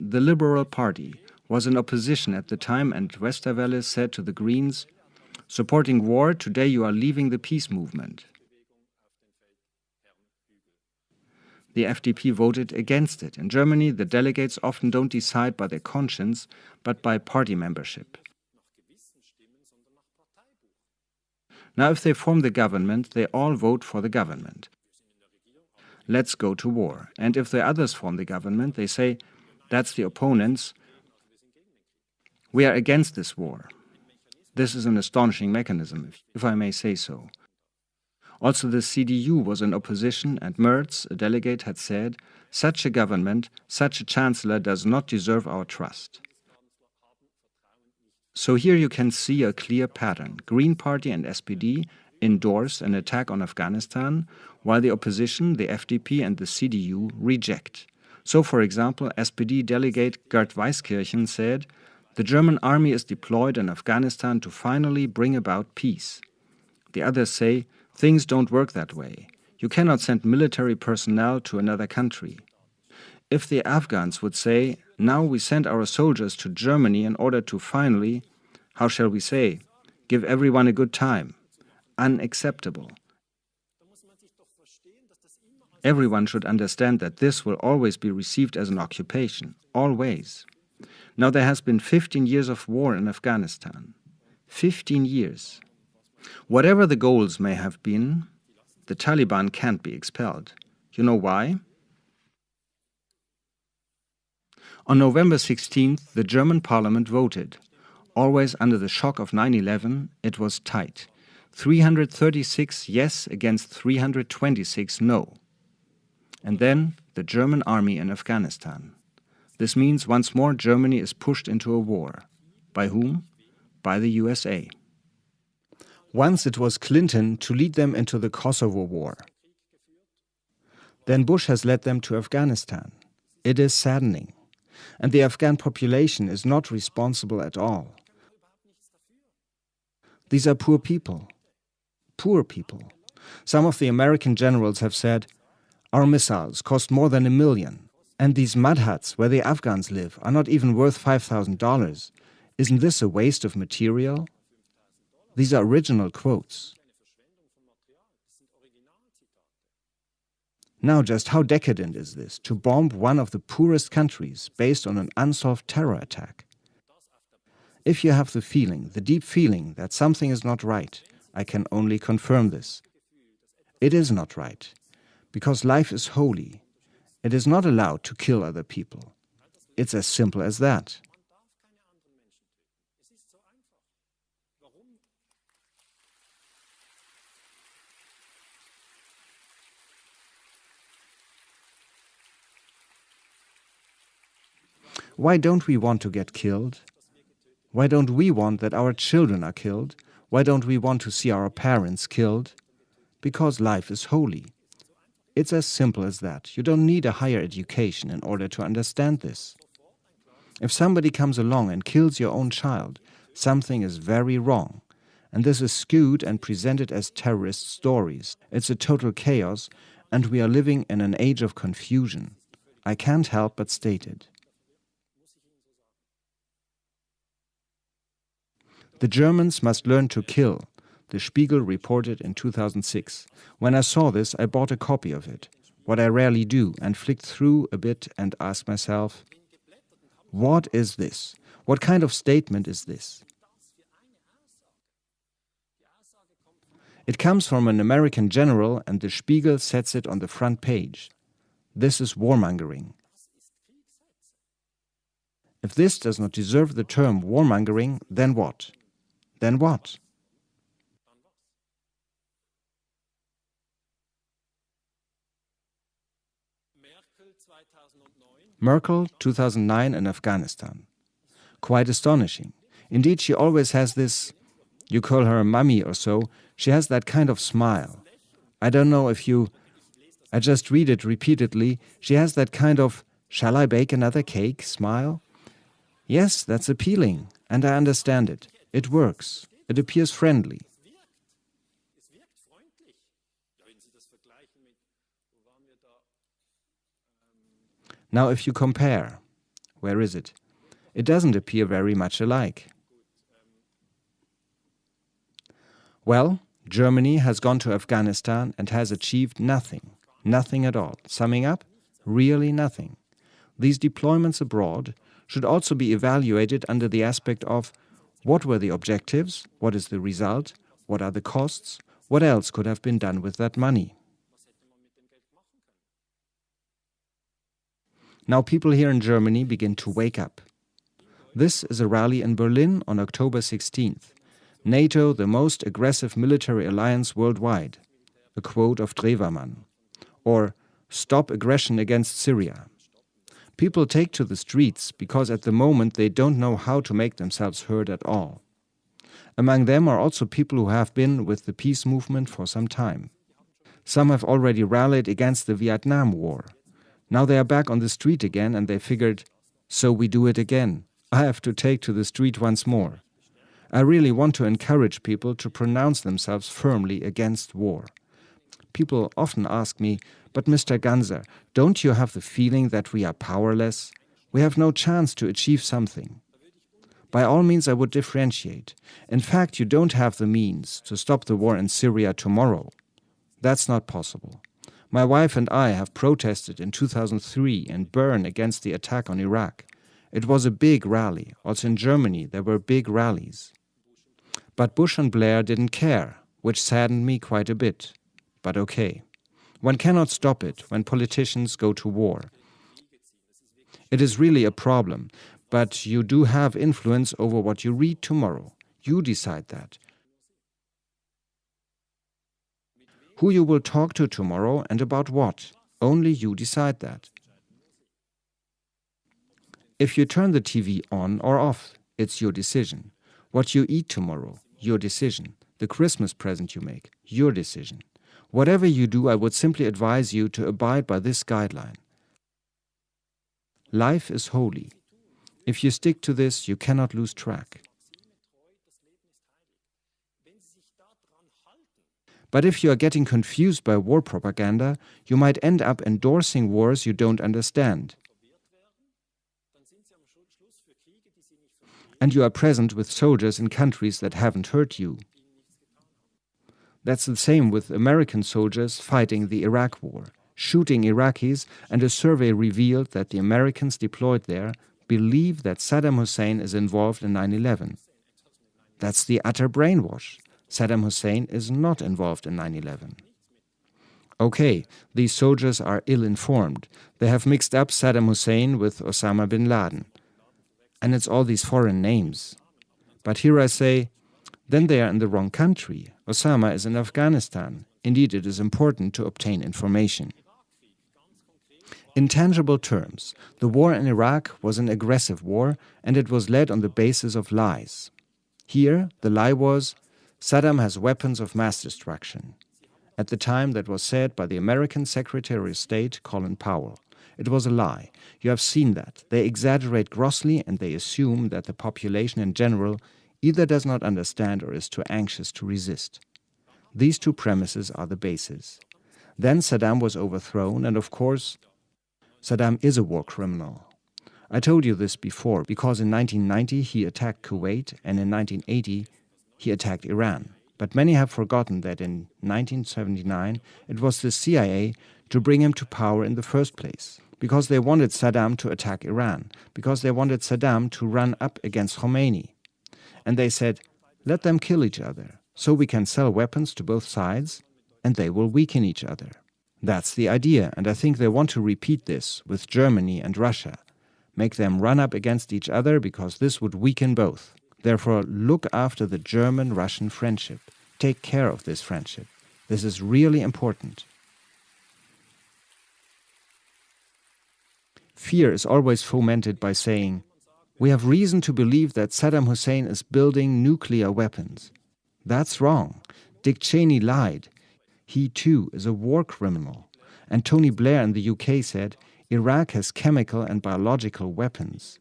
The Liberal Party was in opposition at the time and Westerwelle said to the Greens, supporting war, today you are leaving the peace movement. the FDP voted against it. In Germany, the delegates often don't decide by their conscience, but by party membership. Now, if they form the government, they all vote for the government. Let's go to war. And if the others form the government, they say, that's the opponents. We are against this war. This is an astonishing mechanism, if I may say so. Also the CDU was in opposition and Merz, a delegate, had said, such a government, such a chancellor does not deserve our trust. So here you can see a clear pattern. Green Party and SPD endorse an attack on Afghanistan, while the opposition, the FDP and the CDU, reject. So, for example, SPD delegate Gert Weisskirchen said, the German army is deployed in Afghanistan to finally bring about peace. The others say, Things don't work that way. You cannot send military personnel to another country. If the Afghans would say, now we send our soldiers to Germany in order to finally, how shall we say, give everyone a good time, unacceptable. Everyone should understand that this will always be received as an occupation, always. Now there has been 15 years of war in Afghanistan. 15 years. Whatever the goals may have been, the Taliban can't be expelled. You know why? On November 16th, the German parliament voted. Always under the shock of 9 11, it was tight 336 yes against 326 no. And then the German army in Afghanistan. This means once more Germany is pushed into a war. By whom? By the USA. Once it was Clinton to lead them into the Kosovo War. Then Bush has led them to Afghanistan. It is saddening. And the Afghan population is not responsible at all. These are poor people. Poor people. Some of the American generals have said, Our missiles cost more than a million, and these mud huts where the Afghans live are not even worth $5,000. Isn't this a waste of material? These are original quotes. Now, just how decadent is this to bomb one of the poorest countries based on an unsolved terror attack? If you have the feeling, the deep feeling, that something is not right, I can only confirm this. It is not right, because life is holy. It is not allowed to kill other people. It's as simple as that. Why don't we want to get killed? Why don't we want that our children are killed? Why don't we want to see our parents killed? Because life is holy. It's as simple as that. You don't need a higher education in order to understand this. If somebody comes along and kills your own child, something is very wrong. And this is skewed and presented as terrorist stories. It's a total chaos, and we are living in an age of confusion. I can't help but state it. The Germans must learn to kill, the Spiegel reported in 2006. When I saw this, I bought a copy of it, what I rarely do, and flicked through a bit and asked myself, what is this? What kind of statement is this? It comes from an American general and the Spiegel sets it on the front page. This is warmongering. If this does not deserve the term warmongering, then what? Then what? Merkel, 2009 in Afghanistan. Quite astonishing. Indeed, she always has this, you call her a mummy or so, she has that kind of smile. I don't know if you, I just read it repeatedly, she has that kind of, shall I bake another cake smile? Yes, that's appealing, and I understand it. It works. It appears friendly. Now if you compare, where is it? It doesn't appear very much alike. Well, Germany has gone to Afghanistan and has achieved nothing, nothing at all. Summing up, really nothing. These deployments abroad should also be evaluated under the aspect of what were the objectives? What is the result? What are the costs? What else could have been done with that money? Now people here in Germany begin to wake up. This is a rally in Berlin on October 16th. NATO, the most aggressive military alliance worldwide. A quote of Drewermann. Or, stop aggression against Syria. People take to the streets because at the moment they don't know how to make themselves heard at all. Among them are also people who have been with the peace movement for some time. Some have already rallied against the Vietnam War. Now they are back on the street again and they figured, so we do it again. I have to take to the street once more. I really want to encourage people to pronounce themselves firmly against war. People often ask me, but Mr. Ganser, don't you have the feeling that we are powerless? We have no chance to achieve something. By all means, I would differentiate. In fact, you don't have the means to stop the war in Syria tomorrow. That's not possible. My wife and I have protested in 2003 in Bern against the attack on Iraq. It was a big rally. Also in Germany, there were big rallies. But Bush and Blair didn't care, which saddened me quite a bit. But okay. One cannot stop it when politicians go to war. It is really a problem, but you do have influence over what you read tomorrow. You decide that. Who you will talk to tomorrow and about what, only you decide that. If you turn the TV on or off, it's your decision. What you eat tomorrow, your decision. The Christmas present you make, your decision. Whatever you do, I would simply advise you to abide by this guideline. Life is holy. If you stick to this, you cannot lose track. But if you are getting confused by war propaganda, you might end up endorsing wars you don't understand. And you are present with soldiers in countries that haven't hurt you. That's the same with American soldiers fighting the Iraq War, shooting Iraqis, and a survey revealed that the Americans deployed there believe that Saddam Hussein is involved in 9 11. That's the utter brainwash. Saddam Hussein is not involved in 9 11. Okay, these soldiers are ill informed. They have mixed up Saddam Hussein with Osama bin Laden. And it's all these foreign names. But here I say, then they are in the wrong country. Osama is in Afghanistan. Indeed, it is important to obtain information. In tangible terms, the war in Iraq was an aggressive war and it was led on the basis of lies. Here, the lie was Saddam has weapons of mass destruction. At the time, that was said by the American Secretary of State, Colin Powell. It was a lie. You have seen that. They exaggerate grossly and they assume that the population in general either does not understand or is too anxious to resist. These two premises are the basis. Then Saddam was overthrown, and of course, Saddam is a war criminal. I told you this before because in 1990 he attacked Kuwait and in 1980 he attacked Iran. But many have forgotten that in 1979 it was the CIA to bring him to power in the first place because they wanted Saddam to attack Iran, because they wanted Saddam to run up against Khomeini. And they said, let them kill each other, so we can sell weapons to both sides, and they will weaken each other. That's the idea, and I think they want to repeat this with Germany and Russia. Make them run up against each other because this would weaken both. Therefore, look after the German-Russian friendship. Take care of this friendship. This is really important. Fear is always fomented by saying, we have reason to believe that Saddam Hussein is building nuclear weapons. That's wrong. Dick Cheney lied. He too is a war criminal. And Tony Blair in the UK said, Iraq has chemical and biological weapons.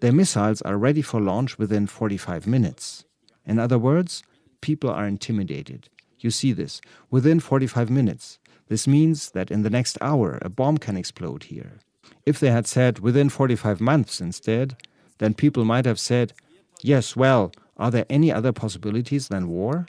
Their missiles are ready for launch within 45 minutes. In other words, people are intimidated. You see this, within 45 minutes. This means that in the next hour a bomb can explode here. If they had said within 45 months instead, then people might have said, yes, well, are there any other possibilities than war?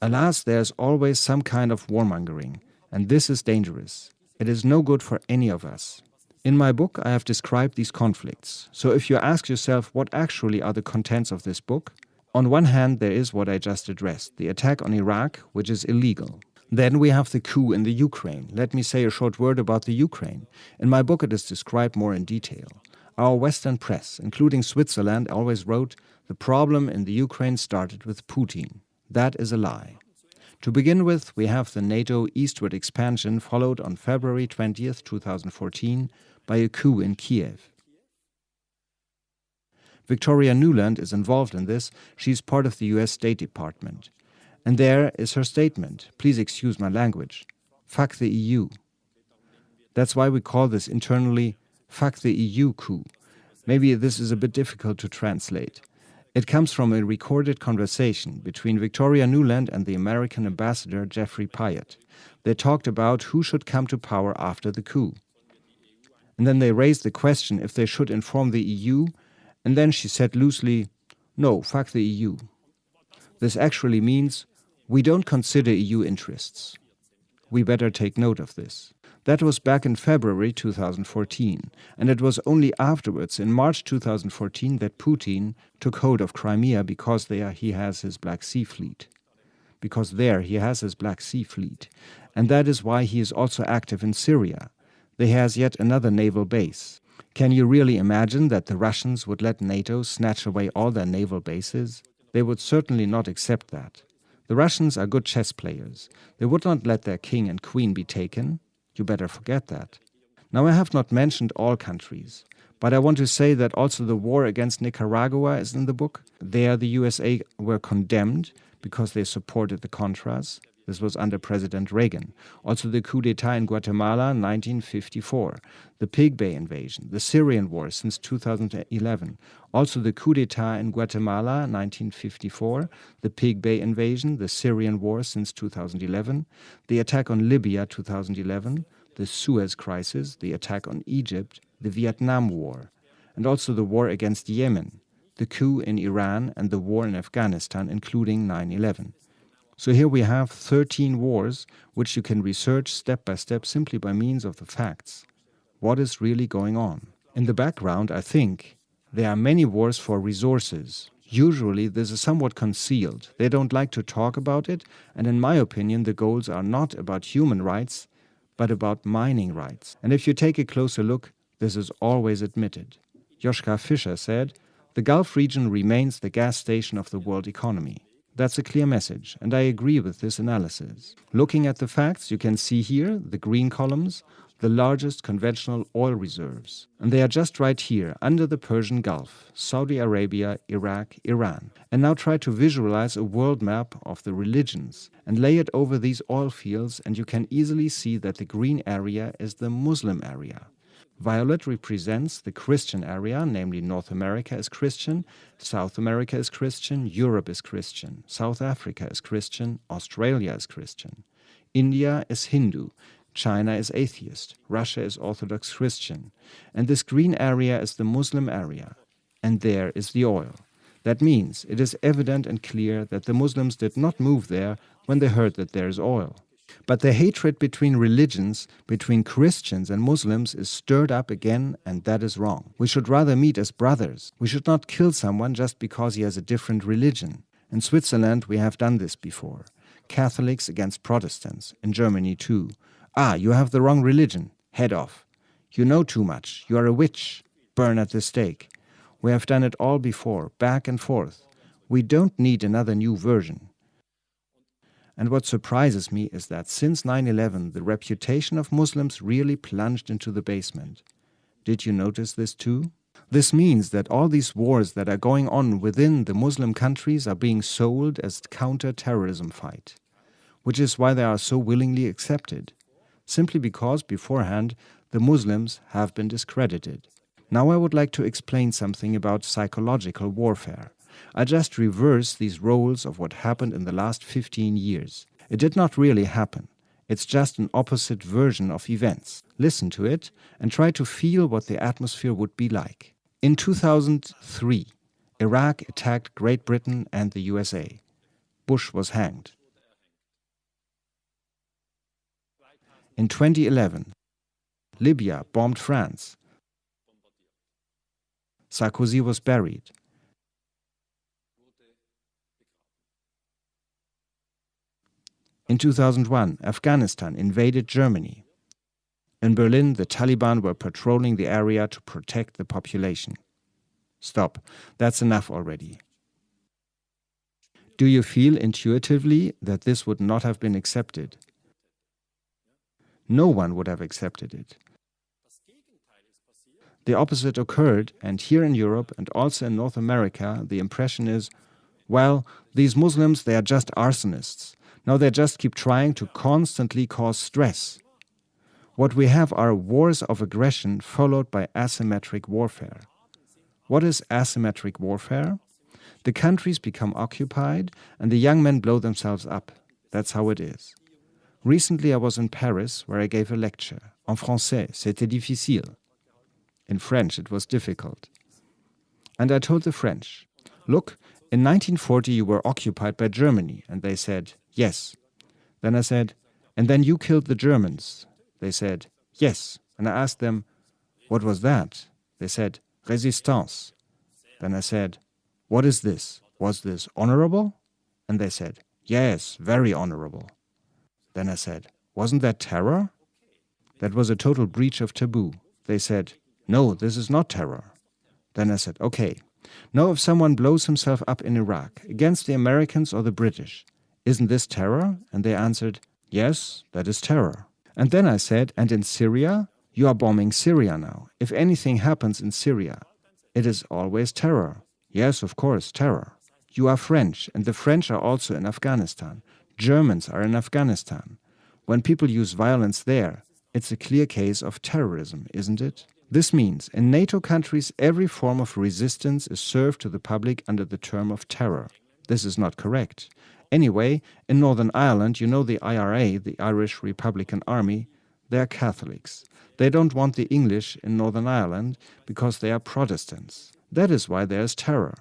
Alas, there's always some kind of warmongering, and this is dangerous. It is no good for any of us. In my book, I have described these conflicts. So if you ask yourself what actually are the contents of this book, on one hand, there is what I just addressed, the attack on Iraq, which is illegal. Then we have the coup in the Ukraine. Let me say a short word about the Ukraine. In my book it is described more in detail. Our Western press, including Switzerland, always wrote, the problem in the Ukraine started with Putin. That is a lie. To begin with, we have the NATO eastward expansion followed on February 20, 2014, by a coup in Kiev. Victoria Nuland is involved in this. She's part of the US State Department. And there is her statement. Please excuse my language. Fuck the EU. That's why we call this internally fuck the EU coup. Maybe this is a bit difficult to translate. It comes from a recorded conversation between Victoria Nuland and the American ambassador Geoffrey Pyatt. They talked about who should come to power after the coup. And then they raised the question if they should inform the EU, and then she said loosely, no, fuck the EU. This actually means we don't consider EU interests. We better take note of this. That was back in February 2014, and it was only afterwards, in March 2014, that Putin took hold of Crimea because there he has his Black Sea Fleet. Because there he has his Black Sea Fleet, and that is why he is also active in Syria. There has yet another naval base. Can you really imagine that the Russians would let NATO snatch away all their naval bases? They would certainly not accept that. The Russians are good chess players. They would not let their king and queen be taken. You better forget that. Now, I have not mentioned all countries, but I want to say that also the war against Nicaragua is in the book. There, the USA were condemned because they supported the Contras. This was under President Reagan. Also, the coup d'etat in Guatemala, 1954, the Pig Bay invasion, the Syrian war since 2011. Also, the coup d'etat in Guatemala, 1954, the Pig Bay invasion, the Syrian war since 2011, the attack on Libya, 2011, the Suez Crisis, the attack on Egypt, the Vietnam War, and also the war against Yemen, the coup in Iran, and the war in Afghanistan, including 9 11. So here we have 13 wars which you can research step by step simply by means of the facts. What is really going on? In the background, I think, there are many wars for resources. Usually this is somewhat concealed. They don't like to talk about it, and in my opinion the goals are not about human rights, but about mining rights. And if you take a closer look, this is always admitted. Joschka Fischer said, the Gulf region remains the gas station of the world economy. That's a clear message, and I agree with this analysis. Looking at the facts, you can see here, the green columns, the largest conventional oil reserves. And they are just right here, under the Persian Gulf, Saudi Arabia, Iraq, Iran. And now try to visualize a world map of the religions and lay it over these oil fields and you can easily see that the green area is the Muslim area. Violet represents the Christian area, namely North America is Christian, South America is Christian, Europe is Christian, South Africa is Christian, Australia is Christian. India is Hindu, China is atheist, Russia is Orthodox Christian, and this green area is the Muslim area, and there is the oil. That means it is evident and clear that the Muslims did not move there when they heard that there is oil. But the hatred between religions, between Christians and Muslims, is stirred up again, and that is wrong. We should rather meet as brothers. We should not kill someone just because he has a different religion. In Switzerland, we have done this before. Catholics against Protestants. In Germany, too. Ah, you have the wrong religion. Head off. You know too much. You are a witch. Burn at the stake. We have done it all before, back and forth. We don't need another new version. And what surprises me is that since 9 11, the reputation of Muslims really plunged into the basement. Did you notice this too? This means that all these wars that are going on within the Muslim countries are being sold as counter-terrorism fight, which is why they are so willingly accepted, simply because beforehand the Muslims have been discredited. Now I would like to explain something about psychological warfare. I just reverse these roles of what happened in the last 15 years. It did not really happen. It's just an opposite version of events. Listen to it and try to feel what the atmosphere would be like. In 2003, Iraq attacked Great Britain and the USA. Bush was hanged. In 2011, Libya bombed France. Sarkozy was buried. In 2001, Afghanistan invaded Germany. In Berlin, the Taliban were patrolling the area to protect the population. Stop. That's enough already. Do you feel intuitively that this would not have been accepted? No one would have accepted it. The opposite occurred, and here in Europe and also in North America, the impression is, well, these Muslims, they are just arsonists. Now they just keep trying to constantly cause stress. What we have are wars of aggression followed by asymmetric warfare. What is asymmetric warfare? The countries become occupied and the young men blow themselves up. That's how it is. Recently I was in Paris where I gave a lecture. En français, c'était difficile. In French it was difficult. And I told the French, look, in 1940 you were occupied by Germany. And they said, Yes. Then I said, And then you killed the Germans? They said, Yes. And I asked them, What was that? They said, Resistance. Then I said, What is this? Was this honorable? And they said, Yes, very honorable. Then I said, Wasn't that terror? That was a total breach of taboo. They said, No, this is not terror. Then I said, okay, now if someone blows himself up in Iraq against the Americans or the British, isn't this terror? And they answered, yes, that is terror. And then I said, and in Syria? You are bombing Syria now. If anything happens in Syria, it is always terror. Yes, of course, terror. You are French, and the French are also in Afghanistan. Germans are in Afghanistan. When people use violence there, it's a clear case of terrorism, isn't it? This means in NATO countries every form of resistance is served to the public under the term of terror. This is not correct. Anyway, in Northern Ireland, you know the IRA, the Irish Republican Army, they are Catholics. They don't want the English in Northern Ireland because they are Protestants. That is why there is terror.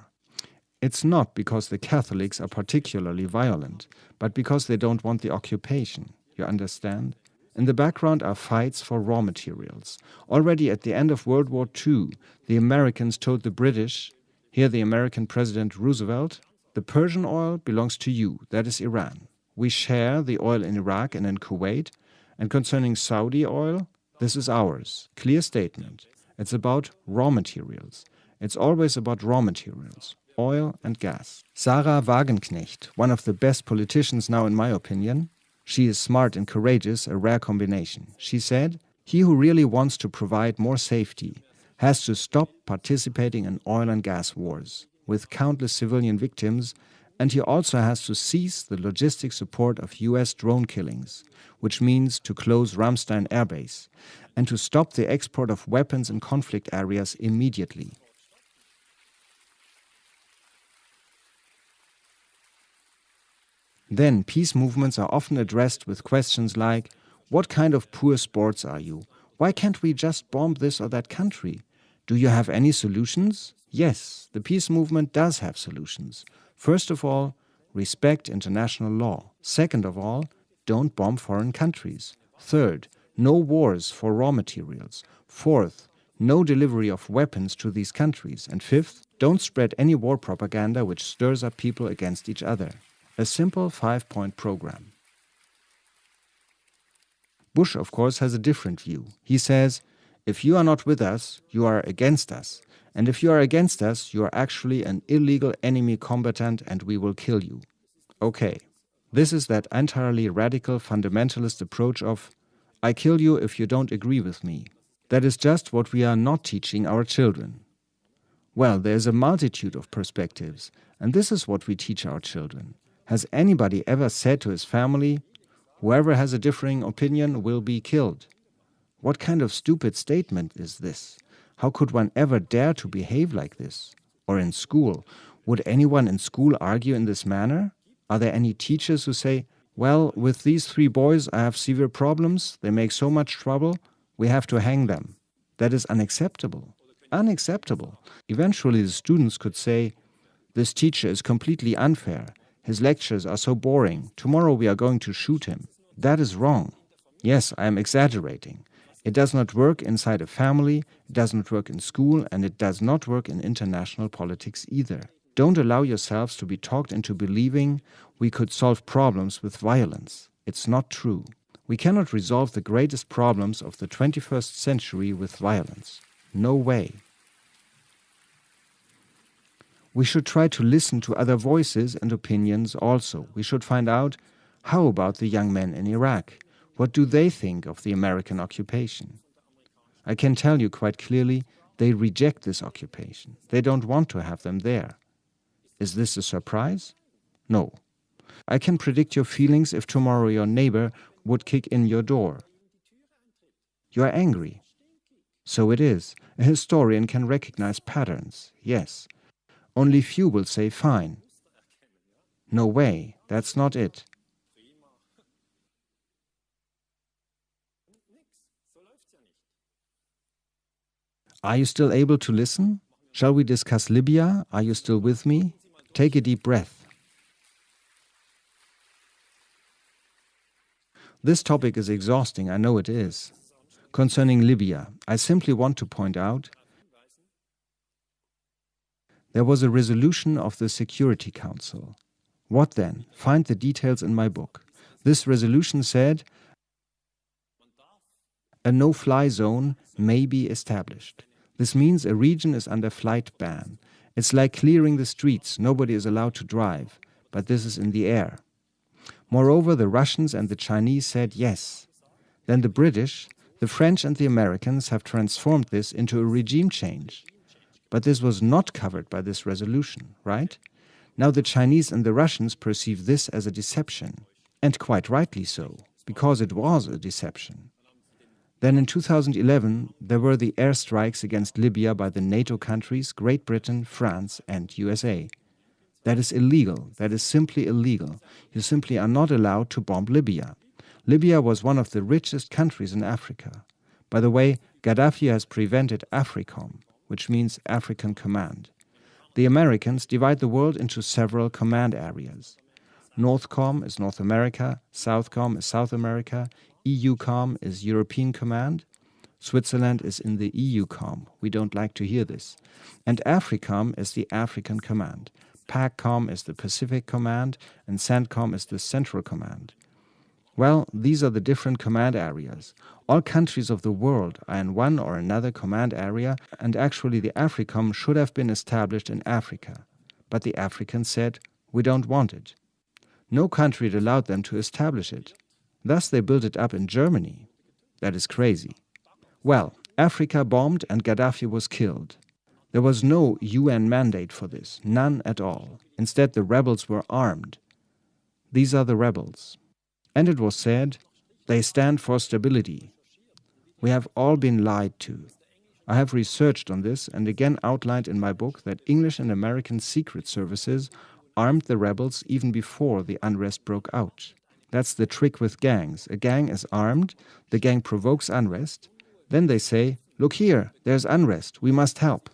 It's not because the Catholics are particularly violent, but because they don't want the occupation. You understand? In the background are fights for raw materials. Already at the end of World War II, the Americans told the British, here the American President Roosevelt, the Persian oil belongs to you, that is Iran. We share the oil in Iraq and in Kuwait, and concerning Saudi oil, this is ours. Clear statement. It's about raw materials. It's always about raw materials oil and gas. Sahra Wagenknecht, one of the best politicians now in my opinion, she is smart and courageous, a rare combination. She said, he who really wants to provide more safety has to stop participating in oil and gas wars with countless civilian victims and he also has to cease the logistic support of US drone killings, which means to close Ramstein airbase, and to stop the export of weapons in conflict areas immediately. Then peace movements are often addressed with questions like, what kind of poor sports are you? Why can't we just bomb this or that country? Do you have any solutions? Yes, the peace movement does have solutions. First of all, respect international law. Second of all, don't bomb foreign countries. Third, no wars for raw materials. Fourth, no delivery of weapons to these countries. And fifth, don't spread any war propaganda which stirs up people against each other a simple five-point program. Bush, of course, has a different view. He says, if you are not with us, you are against us. And if you are against us, you are actually an illegal enemy combatant and we will kill you. Okay, this is that entirely radical fundamentalist approach of, I kill you if you don't agree with me. That is just what we are not teaching our children. Well, there is a multitude of perspectives, and this is what we teach our children. Has anybody ever said to his family, whoever has a differing opinion will be killed? What kind of stupid statement is this? How could one ever dare to behave like this? Or in school, would anyone in school argue in this manner? Are there any teachers who say, well, with these three boys I have severe problems, they make so much trouble, we have to hang them. That is unacceptable. Unacceptable. Eventually the students could say, this teacher is completely unfair. His lectures are so boring. Tomorrow we are going to shoot him. That is wrong. Yes, I am exaggerating. It does not work inside a family, it does not work in school, and it does not work in international politics either. Don't allow yourselves to be talked into believing we could solve problems with violence. It's not true. We cannot resolve the greatest problems of the 21st century with violence. No way we should try to listen to other voices and opinions also. We should find out how about the young men in Iraq? What do they think of the American occupation? I can tell you quite clearly they reject this occupation. They don't want to have them there. Is this a surprise? No. I can predict your feelings if tomorrow your neighbor would kick in your door. You are angry. So it is. A historian can recognize patterns, yes. Only few will say fine. No way, that's not it. Are you still able to listen? Shall we discuss Libya? Are you still with me? Take a deep breath. This topic is exhausting, I know it is. Concerning Libya, I simply want to point out there was a resolution of the Security Council. What then? Find the details in my book. This resolution said a no-fly zone may be established. This means a region is under flight ban. It's like clearing the streets, nobody is allowed to drive, but this is in the air. Moreover, the Russians and the Chinese said yes. Then the British, the French and the Americans have transformed this into a regime change. But this was not covered by this resolution, right? Now the Chinese and the Russians perceive this as a deception, and quite rightly so, because it was a deception. Then in 2011, there were the airstrikes against Libya by the NATO countries, Great Britain, France and USA. That is illegal. That is simply illegal. You simply are not allowed to bomb Libya. Libya was one of the richest countries in Africa. By the way, Gaddafi has prevented AFRICOM, which means African Command. The Americans divide the world into several command areas. Northcom is North America, Southcom is South America, EUCOM is European Command, Switzerland is in the EUCOM, we don't like to hear this, and AFRICOM is the African Command, PACOM is the Pacific Command, and CENTCOM is the Central Command. Well, these are the different command areas. All countries of the world are in one or another command area, and actually the AFRICOM should have been established in Africa. But the Africans said, we don't want it. No country had allowed them to establish it. Thus they built it up in Germany. That is crazy. Well, Africa bombed and Gaddafi was killed. There was no UN mandate for this, none at all. Instead, the rebels were armed. These are the rebels. And it was said, they stand for stability. We have all been lied to. I have researched on this and again outlined in my book that English and American secret services armed the rebels even before the unrest broke out. That's the trick with gangs. A gang is armed, the gang provokes unrest, then they say, look here, there's unrest, we must help.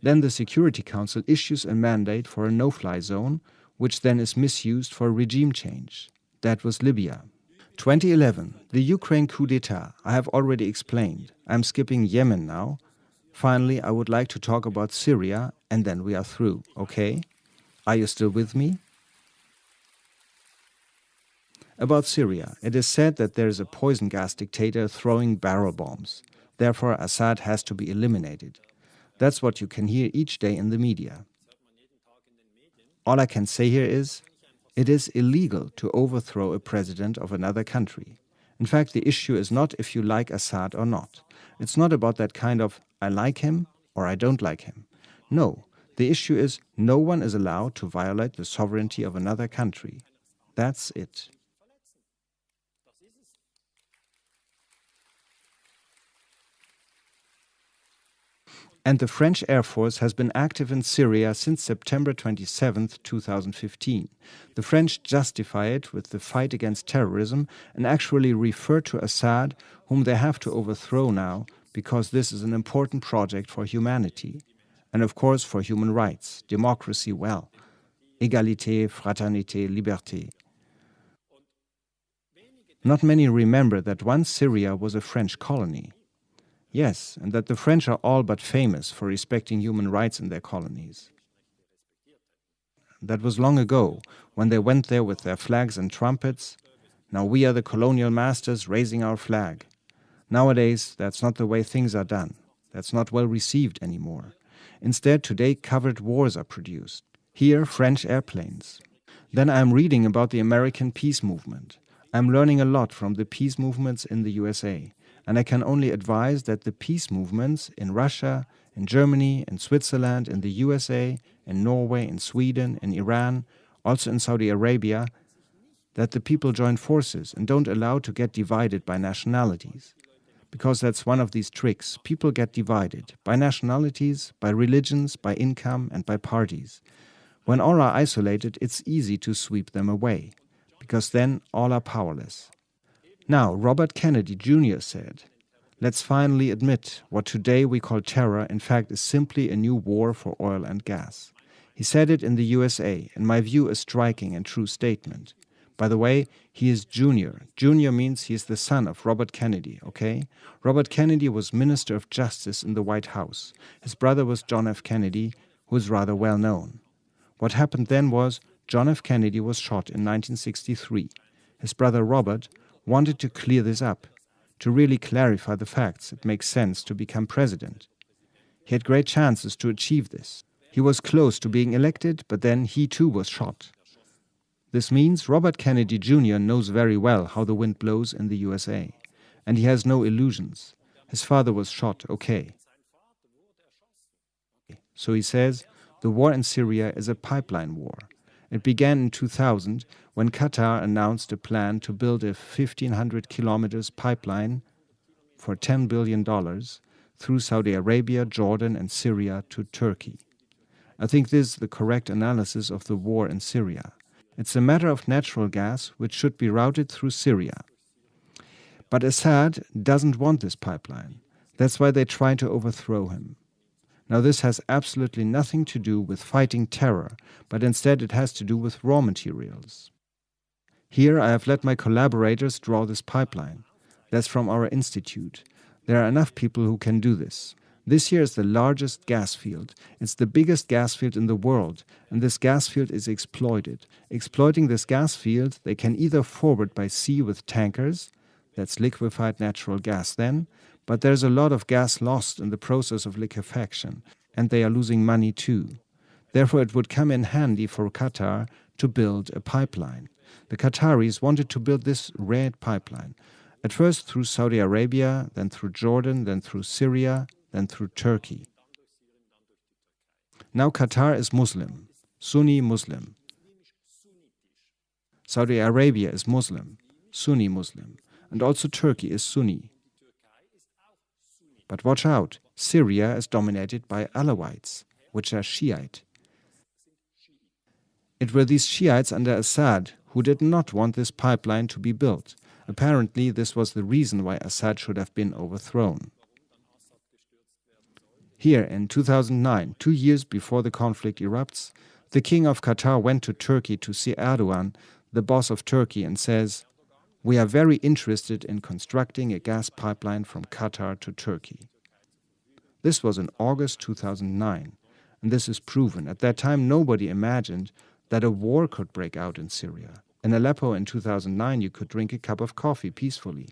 Then the Security Council issues a mandate for a no-fly zone, which then is misused for regime change. That was Libya. 2011, the Ukraine coup d'etat, I have already explained. I'm skipping Yemen now. Finally, I would like to talk about Syria, and then we are through, okay? Are you still with me? About Syria, it is said that there is a poison gas dictator throwing barrel bombs. Therefore, Assad has to be eliminated. That's what you can hear each day in the media. All I can say here is it is illegal to overthrow a president of another country. In fact, the issue is not if you like Assad or not. It's not about that kind of I like him or I don't like him. No, the issue is no one is allowed to violate the sovereignty of another country. That's it. And the French Air Force has been active in Syria since September 27, 2015. The French justify it with the fight against terrorism and actually refer to Assad, whom they have to overthrow now, because this is an important project for humanity. And of course for human rights, democracy well. Égalité, fraternité, liberté. Not many remember that once Syria was a French colony. Yes, and that the French are all but famous for respecting human rights in their colonies. That was long ago, when they went there with their flags and trumpets. Now we are the colonial masters raising our flag. Nowadays, that's not the way things are done. That's not well received anymore. Instead, today covered wars are produced. Here, French airplanes. Then I'm reading about the American peace movement. I'm learning a lot from the peace movements in the USA and I can only advise that the peace movements in Russia, in Germany, in Switzerland, in the USA, in Norway, in Sweden, in Iran, also in Saudi Arabia, that the people join forces and don't allow to get divided by nationalities. Because that's one of these tricks. People get divided by nationalities, by religions, by income, and by parties. When all are isolated, it's easy to sweep them away, because then all are powerless. Now, Robert Kennedy Jr. said, Let's finally admit what today we call terror in fact is simply a new war for oil and gas. He said it in the USA, in my view a striking and true statement. By the way, he is junior. Junior means he is the son of Robert Kennedy, okay? Robert Kennedy was Minister of Justice in the White House. His brother was John F. Kennedy, who is rather well known. What happened then was John F. Kennedy was shot in 1963. His brother Robert wanted to clear this up, to really clarify the facts it makes sense to become president. He had great chances to achieve this. He was close to being elected, but then he too was shot. This means Robert Kennedy Jr. knows very well how the wind blows in the USA, and he has no illusions. His father was shot, okay. So he says, the war in Syria is a pipeline war. It began in 2000 when Qatar announced a plan to build a 1500 kilometers pipeline for $10 billion through Saudi Arabia, Jordan and Syria to Turkey. I think this is the correct analysis of the war in Syria. It's a matter of natural gas which should be routed through Syria. But Assad doesn't want this pipeline. That's why they try to overthrow him. Now this has absolutely nothing to do with fighting terror, but instead it has to do with raw materials. Here I have let my collaborators draw this pipeline. That's from our institute. There are enough people who can do this. This here is the largest gas field. It's the biggest gas field in the world, and this gas field is exploited. Exploiting this gas field, they can either forward by sea with tankers, that's liquefied natural gas then, but there's a lot of gas lost in the process of liquefaction, and they are losing money too. Therefore, it would come in handy for Qatar to build a pipeline. The Qataris wanted to build this red pipeline, at first through Saudi Arabia, then through Jordan, then through Syria, then through Turkey. Now Qatar is Muslim, Sunni Muslim. Saudi Arabia is Muslim, Sunni Muslim, and also Turkey is Sunni. But watch out, Syria is dominated by Alawites, which are Shiite. It were these Shiites under Assad who did not want this pipeline to be built. Apparently, this was the reason why Assad should have been overthrown. Here in 2009, two years before the conflict erupts, the king of Qatar went to Turkey to see Erdogan, the boss of Turkey, and says, We are very interested in constructing a gas pipeline from Qatar to Turkey. This was in August 2009, and this is proven. At that time, nobody imagined that a war could break out in Syria. In Aleppo in 2009, you could drink a cup of coffee peacefully.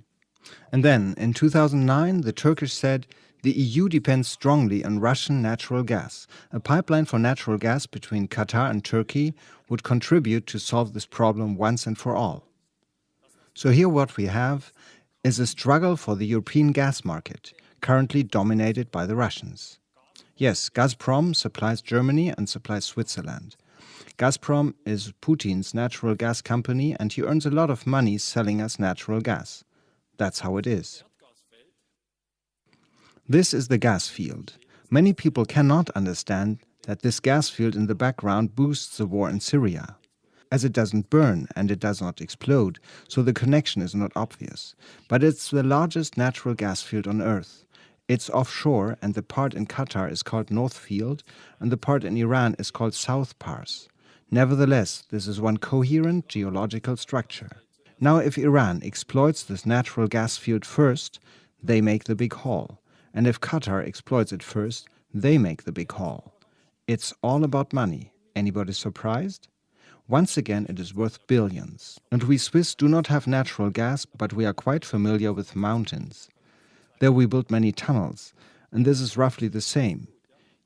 And then, in 2009, the Turkish said, the EU depends strongly on Russian natural gas. A pipeline for natural gas between Qatar and Turkey would contribute to solve this problem once and for all. So here what we have is a struggle for the European gas market, currently dominated by the Russians. Yes, Gazprom supplies Germany and supplies Switzerland. Gazprom is Putin's natural gas company and he earns a lot of money selling us natural gas. That's how it is. This is the gas field. Many people cannot understand that this gas field in the background boosts the war in Syria. As it doesn't burn and it does not explode, so the connection is not obvious. But it's the largest natural gas field on Earth. It's offshore and the part in Qatar is called North Field and the part in Iran is called South Pars. Nevertheless, this is one coherent geological structure. Now if Iran exploits this natural gas field first, they make the big haul. And if Qatar exploits it first, they make the big haul. It's all about money. Anybody surprised? Once again, it is worth billions. And we Swiss do not have natural gas, but we are quite familiar with mountains. There we built many tunnels, and this is roughly the same.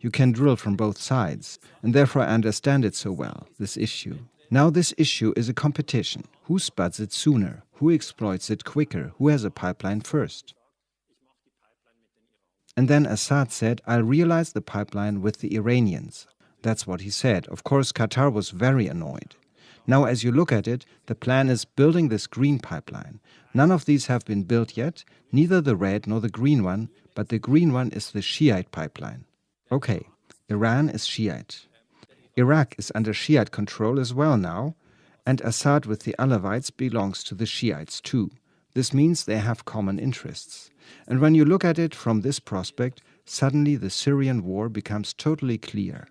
You can drill from both sides, and therefore I understand it so well, this issue. Now this issue is a competition. Who spuds it sooner? Who exploits it quicker? Who has a pipeline first? And then Assad said, I'll realize the pipeline with the Iranians. That's what he said. Of course, Qatar was very annoyed. Now, as you look at it, the plan is building this green pipeline. None of these have been built yet, neither the red nor the green one, but the green one is the Shiite pipeline. Okay, Iran is Shiite. Iraq is under Shiite control as well now, and Assad with the Alawites belongs to the Shiites too. This means they have common interests. And when you look at it from this prospect, suddenly the Syrian war becomes totally clear.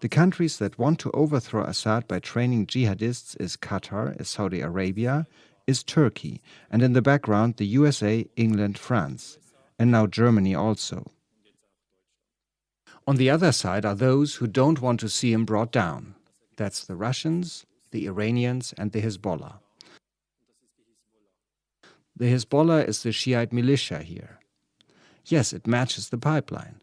The countries that want to overthrow Assad by training jihadists is Qatar, is Saudi Arabia, is Turkey, and in the background the USA, England, France, and now Germany also. On the other side are those who don't want to see him brought down. That's the Russians, the Iranians and the Hezbollah. The Hezbollah is the Shiite militia here. Yes, it matches the pipeline.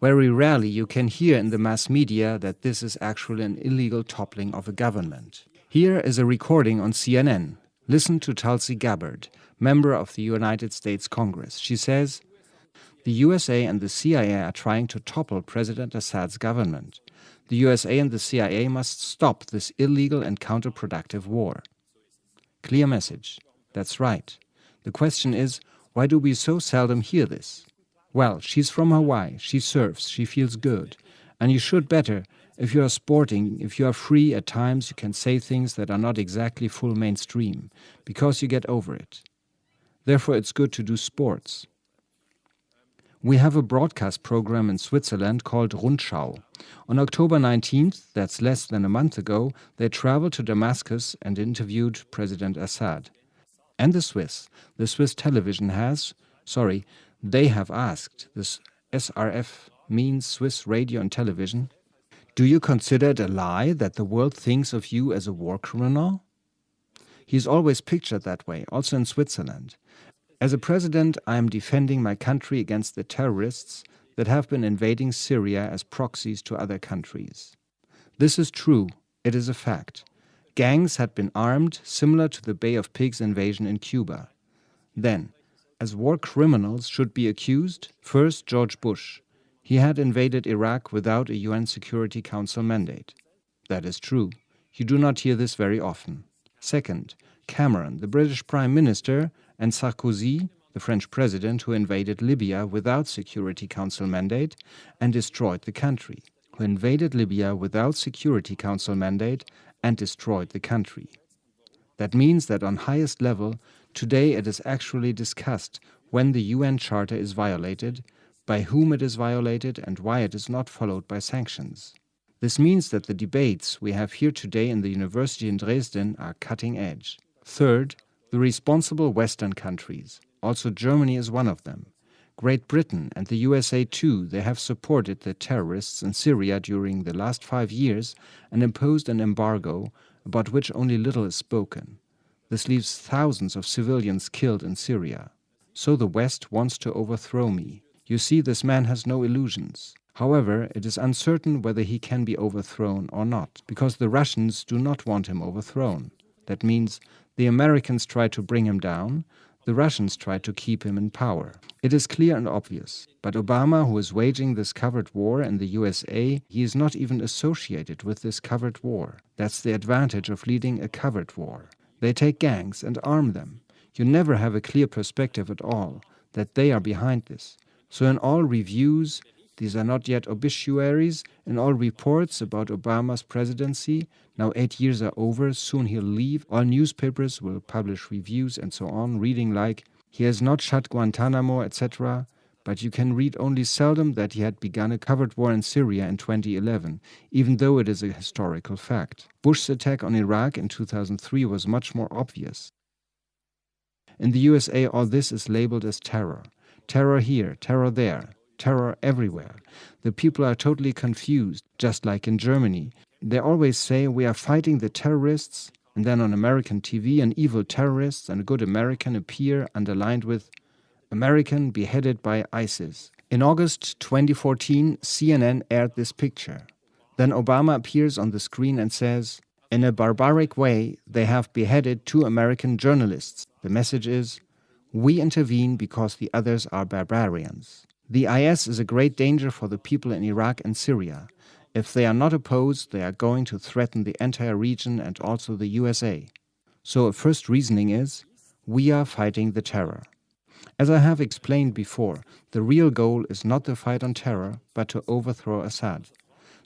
Very rarely you can hear in the mass media that this is actually an illegal toppling of a government. Here is a recording on CNN. Listen to Tulsi Gabbard, member of the United States Congress. She says, the USA and the CIA are trying to topple President Assad's government. The USA and the CIA must stop this illegal and counterproductive war. Clear message. That's right. The question is, why do we so seldom hear this? Well, she's from Hawaii, she surfs, she feels good. And you should better, if you are sporting, if you are free at times, you can say things that are not exactly full mainstream, because you get over it. Therefore, it's good to do sports. We have a broadcast program in Switzerland called Rundschau. On October 19th, that's less than a month ago, they traveled to Damascus and interviewed President Assad. And the Swiss. The Swiss television has, sorry, they have asked, this SRF means Swiss Radio and Television, do you consider it a lie that the world thinks of you as a war criminal? He is always pictured that way, also in Switzerland. As a president, I am defending my country against the terrorists that have been invading Syria as proxies to other countries. This is true, it is a fact. Gangs had been armed, similar to the Bay of Pigs invasion in Cuba. Then, as war criminals should be accused, first George Bush. He had invaded Iraq without a UN Security Council mandate. That is true. You do not hear this very often. Second, Cameron, the British Prime Minister, and Sarkozy, the French president who invaded Libya without Security Council mandate and destroyed the country, who invaded Libya without Security Council mandate and destroyed the country. That means that on highest level, Today it is actually discussed when the UN Charter is violated, by whom it is violated and why it is not followed by sanctions. This means that the debates we have here today in the university in Dresden are cutting edge. Third, the responsible Western countries. Also Germany is one of them. Great Britain and the USA too, they have supported the terrorists in Syria during the last five years and imposed an embargo about which only little is spoken. This leaves thousands of civilians killed in Syria. So the West wants to overthrow me. You see, this man has no illusions. However, it is uncertain whether he can be overthrown or not, because the Russians do not want him overthrown. That means the Americans try to bring him down, the Russians try to keep him in power. It is clear and obvious. But Obama, who is waging this covered war in the USA, he is not even associated with this covered war. That's the advantage of leading a covered war. They take gangs and arm them. You never have a clear perspective at all that they are behind this. So in all reviews, these are not yet obituaries, in all reports about Obama's presidency, now eight years are over, soon he'll leave, all newspapers will publish reviews and so on, reading like, he has not shut Guantanamo, etc., but you can read only seldom that he had begun a covered war in Syria in 2011, even though it is a historical fact. Bush's attack on Iraq in 2003 was much more obvious. In the USA, all this is labeled as terror. Terror here, terror there, terror everywhere. The people are totally confused, just like in Germany. They always say we are fighting the terrorists, and then on American TV, an evil terrorist and a good American appear underlined with American beheaded by ISIS. In August 2014, CNN aired this picture. Then Obama appears on the screen and says, In a barbaric way, they have beheaded two American journalists. The message is, We intervene because the others are barbarians. The IS is a great danger for the people in Iraq and Syria. If they are not opposed, they are going to threaten the entire region and also the USA. So a first reasoning is, we are fighting the terror. As I have explained before, the real goal is not the fight on terror, but to overthrow Assad.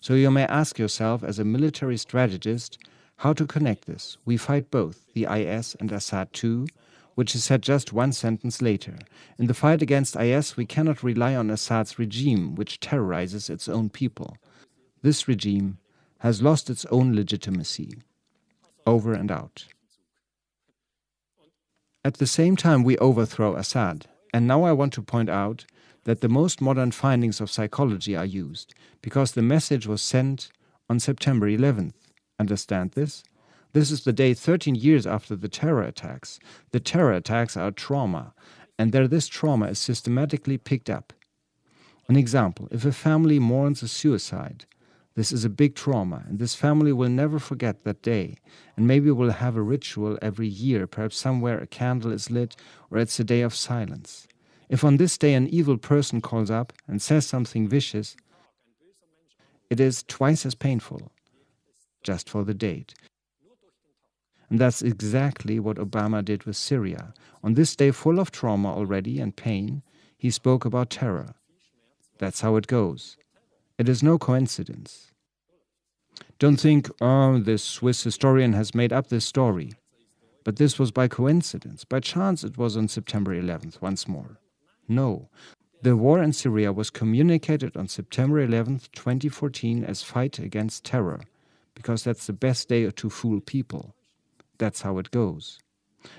So you may ask yourself as a military strategist how to connect this. We fight both, the IS and Assad too, which is said just one sentence later. In the fight against IS, we cannot rely on Assad's regime, which terrorizes its own people. This regime has lost its own legitimacy. Over and out. At the same time, we overthrow Assad. And now I want to point out that the most modern findings of psychology are used, because the message was sent on September 11th. Understand this? This is the day 13 years after the terror attacks. The terror attacks are trauma, and there this trauma is systematically picked up. An example, if a family mourns a suicide, this is a big trauma, and this family will never forget that day, and maybe we'll have a ritual every year, perhaps somewhere a candle is lit, or it's a day of silence. If on this day an evil person calls up and says something vicious, it is twice as painful, just for the date. And that's exactly what Obama did with Syria. On this day full of trauma already and pain, he spoke about terror. That's how it goes. It is no coincidence. Don't think, oh, this Swiss historian has made up this story. But this was by coincidence. By chance it was on September 11th once more. No. The war in Syria was communicated on September 11th, 2014 as fight against terror, because that's the best day to fool people. That's how it goes.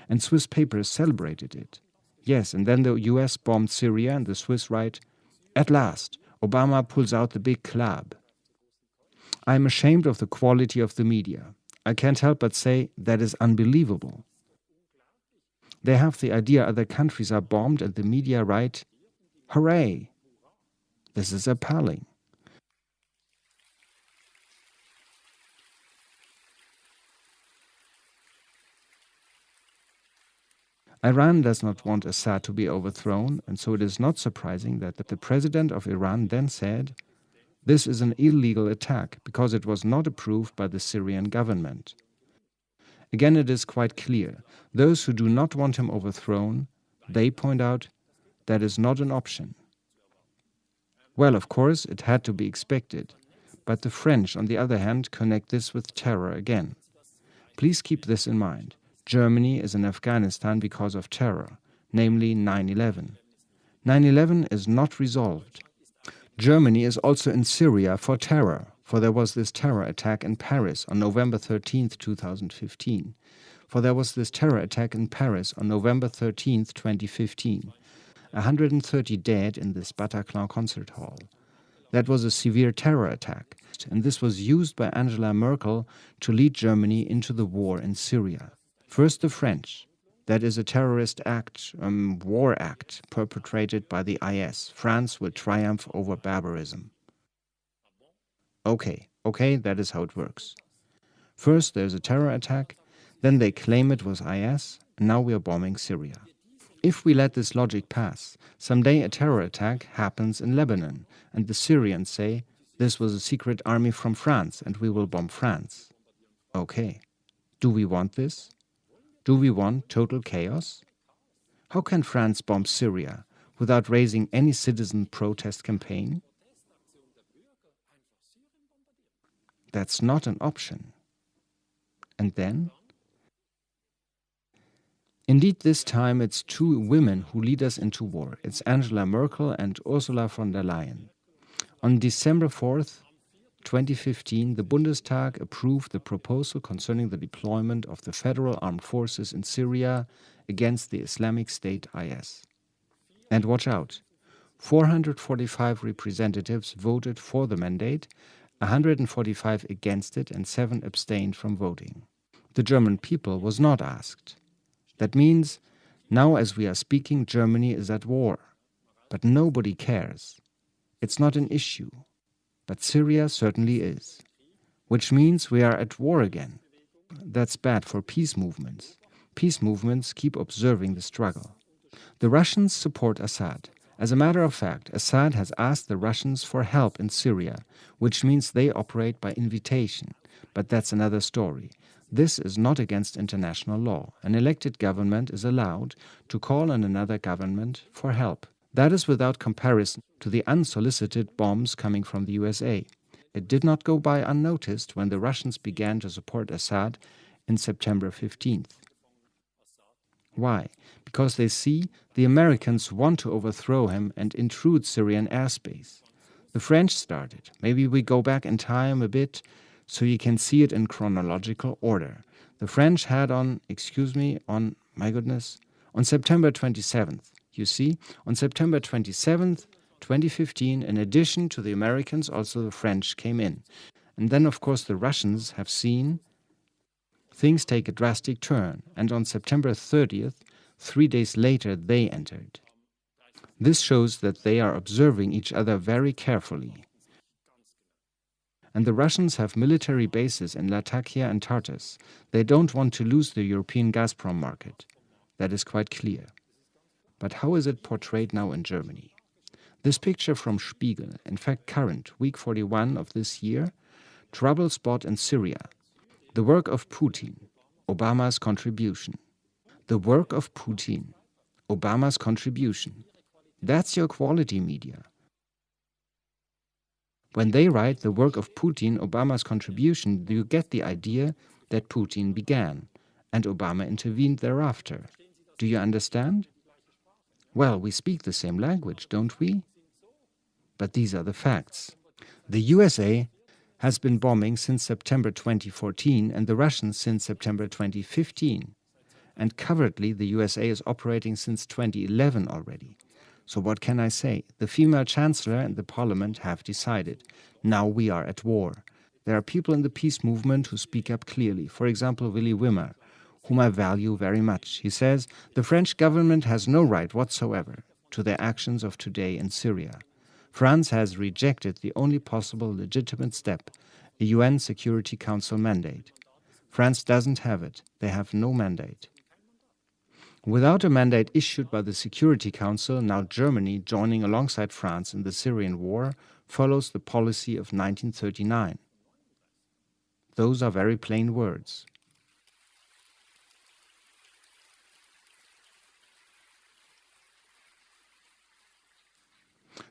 And Swiss papers celebrated it. Yes, and then the US bombed Syria and the Swiss write, at last, Obama pulls out the big club. I am ashamed of the quality of the media. I can't help but say that is unbelievable. They have the idea other countries are bombed and the media write, Hooray! This is appalling. Iran does not want Assad to be overthrown, and so it is not surprising that the president of Iran then said, This is an illegal attack because it was not approved by the Syrian government. Again, it is quite clear those who do not want him overthrown, they point out that is not an option. Well, of course, it had to be expected, but the French, on the other hand, connect this with terror again. Please keep this in mind. Germany is in Afghanistan because of terror, namely 9-11. 9-11 is not resolved. Germany is also in Syria for terror, for there was this terror attack in Paris on November 13, 2015. For there was this terror attack in Paris on November 13, 2015. 130 dead in this Bataclan concert hall. That was a severe terror attack, and this was used by Angela Merkel to lead Germany into the war in Syria. First, the French. That is a terrorist act, um, war act, perpetrated by the IS. France will triumph over barbarism. Okay, okay, that is how it works. First, there's a terror attack, then they claim it was IS, and now we are bombing Syria. If we let this logic pass, someday a terror attack happens in Lebanon, and the Syrians say, this was a secret army from France, and we will bomb France. Okay. Do we want this? Do we want total chaos? How can France bomb Syria without raising any citizen protest campaign? That's not an option. And then? Indeed, this time it's two women who lead us into war. It's Angela Merkel and Ursula von der Leyen. On December 4th, 2015, the Bundestag approved the proposal concerning the deployment of the federal armed forces in Syria against the Islamic State IS. And watch out, 445 representatives voted for the mandate, 145 against it, and 7 abstained from voting. The German people was not asked. That means, now as we are speaking, Germany is at war. But nobody cares. It's not an issue but Syria certainly is. Which means we are at war again. That's bad for peace movements. Peace movements keep observing the struggle. The Russians support Assad. As a matter of fact, Assad has asked the Russians for help in Syria, which means they operate by invitation. But that's another story. This is not against international law. An elected government is allowed to call on another government for help. That is without comparison to the unsolicited bombs coming from the USA. It did not go by unnoticed when the Russians began to support Assad in September 15th. Why? Because they see the Americans want to overthrow him and intrude Syrian airspace. The French started. Maybe we go back in time a bit so you can see it in chronological order. The French had on, excuse me, on, my goodness, on September 27th, you see, on September 27th, 2015, in addition to the Americans, also the French came in. And then, of course, the Russians have seen things take a drastic turn, and on September 30th, three days later, they entered. This shows that they are observing each other very carefully. And the Russians have military bases in Latakia and Tartus. They don't want to lose the European Gazprom market. That is quite clear. But how is it portrayed now in Germany? This picture from Spiegel, in fact current, week 41 of this year, trouble spot in Syria, the work of Putin, Obama's contribution. The work of Putin, Obama's contribution. That's your quality media. When they write the work of Putin, Obama's contribution, do you get the idea that Putin began and Obama intervened thereafter. Do you understand? Well, we speak the same language, don't we? But these are the facts. The USA has been bombing since September 2014 and the Russians since September 2015. And covertly, the USA is operating since 2011 already. So what can I say? The female chancellor and the parliament have decided. Now we are at war. There are people in the peace movement who speak up clearly. For example, Willy Wimmer, whom I value very much. He says, the French government has no right whatsoever to their actions of today in Syria. France has rejected the only possible legitimate step, a UN Security Council mandate. France doesn't have it. They have no mandate. Without a mandate issued by the Security Council, now Germany, joining alongside France in the Syrian war, follows the policy of 1939. Those are very plain words.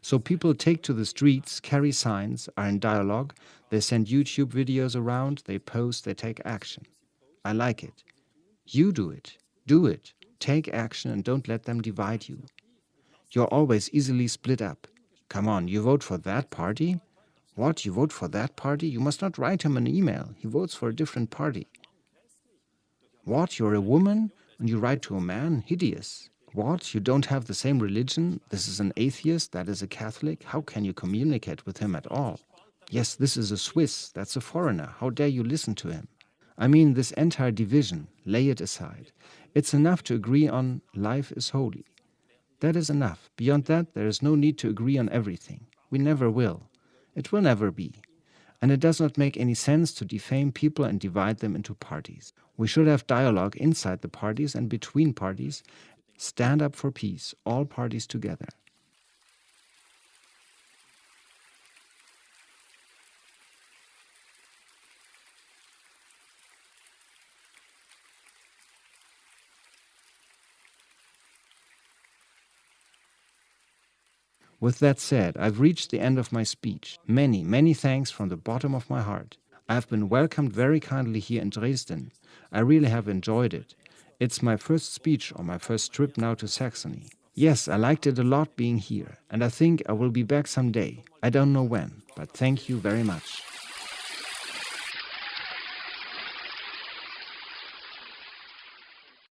So people take to the streets, carry signs, are in dialogue, they send YouTube videos around, they post, they take action. I like it. You do it. Do it. Take action and don't let them divide you. You're always easily split up. Come on, you vote for that party? What, you vote for that party? You must not write him an email. He votes for a different party. What, you're a woman and you write to a man? Hideous. What, you don't have the same religion? This is an atheist, that is a Catholic? How can you communicate with him at all? Yes, this is a Swiss, that's a foreigner. How dare you listen to him? I mean, this entire division, lay it aside. It's enough to agree on life is holy. That is enough. Beyond that, there is no need to agree on everything. We never will. It will never be. And it does not make any sense to defame people and divide them into parties. We should have dialogue inside the parties and between parties. Stand up for peace, all parties together. With that said, I've reached the end of my speech. Many, many thanks from the bottom of my heart. I have been welcomed very kindly here in Dresden. I really have enjoyed it. It's my first speech on my first trip now to Saxony. Yes, I liked it a lot being here, and I think I will be back someday. I don't know when, but thank you very much.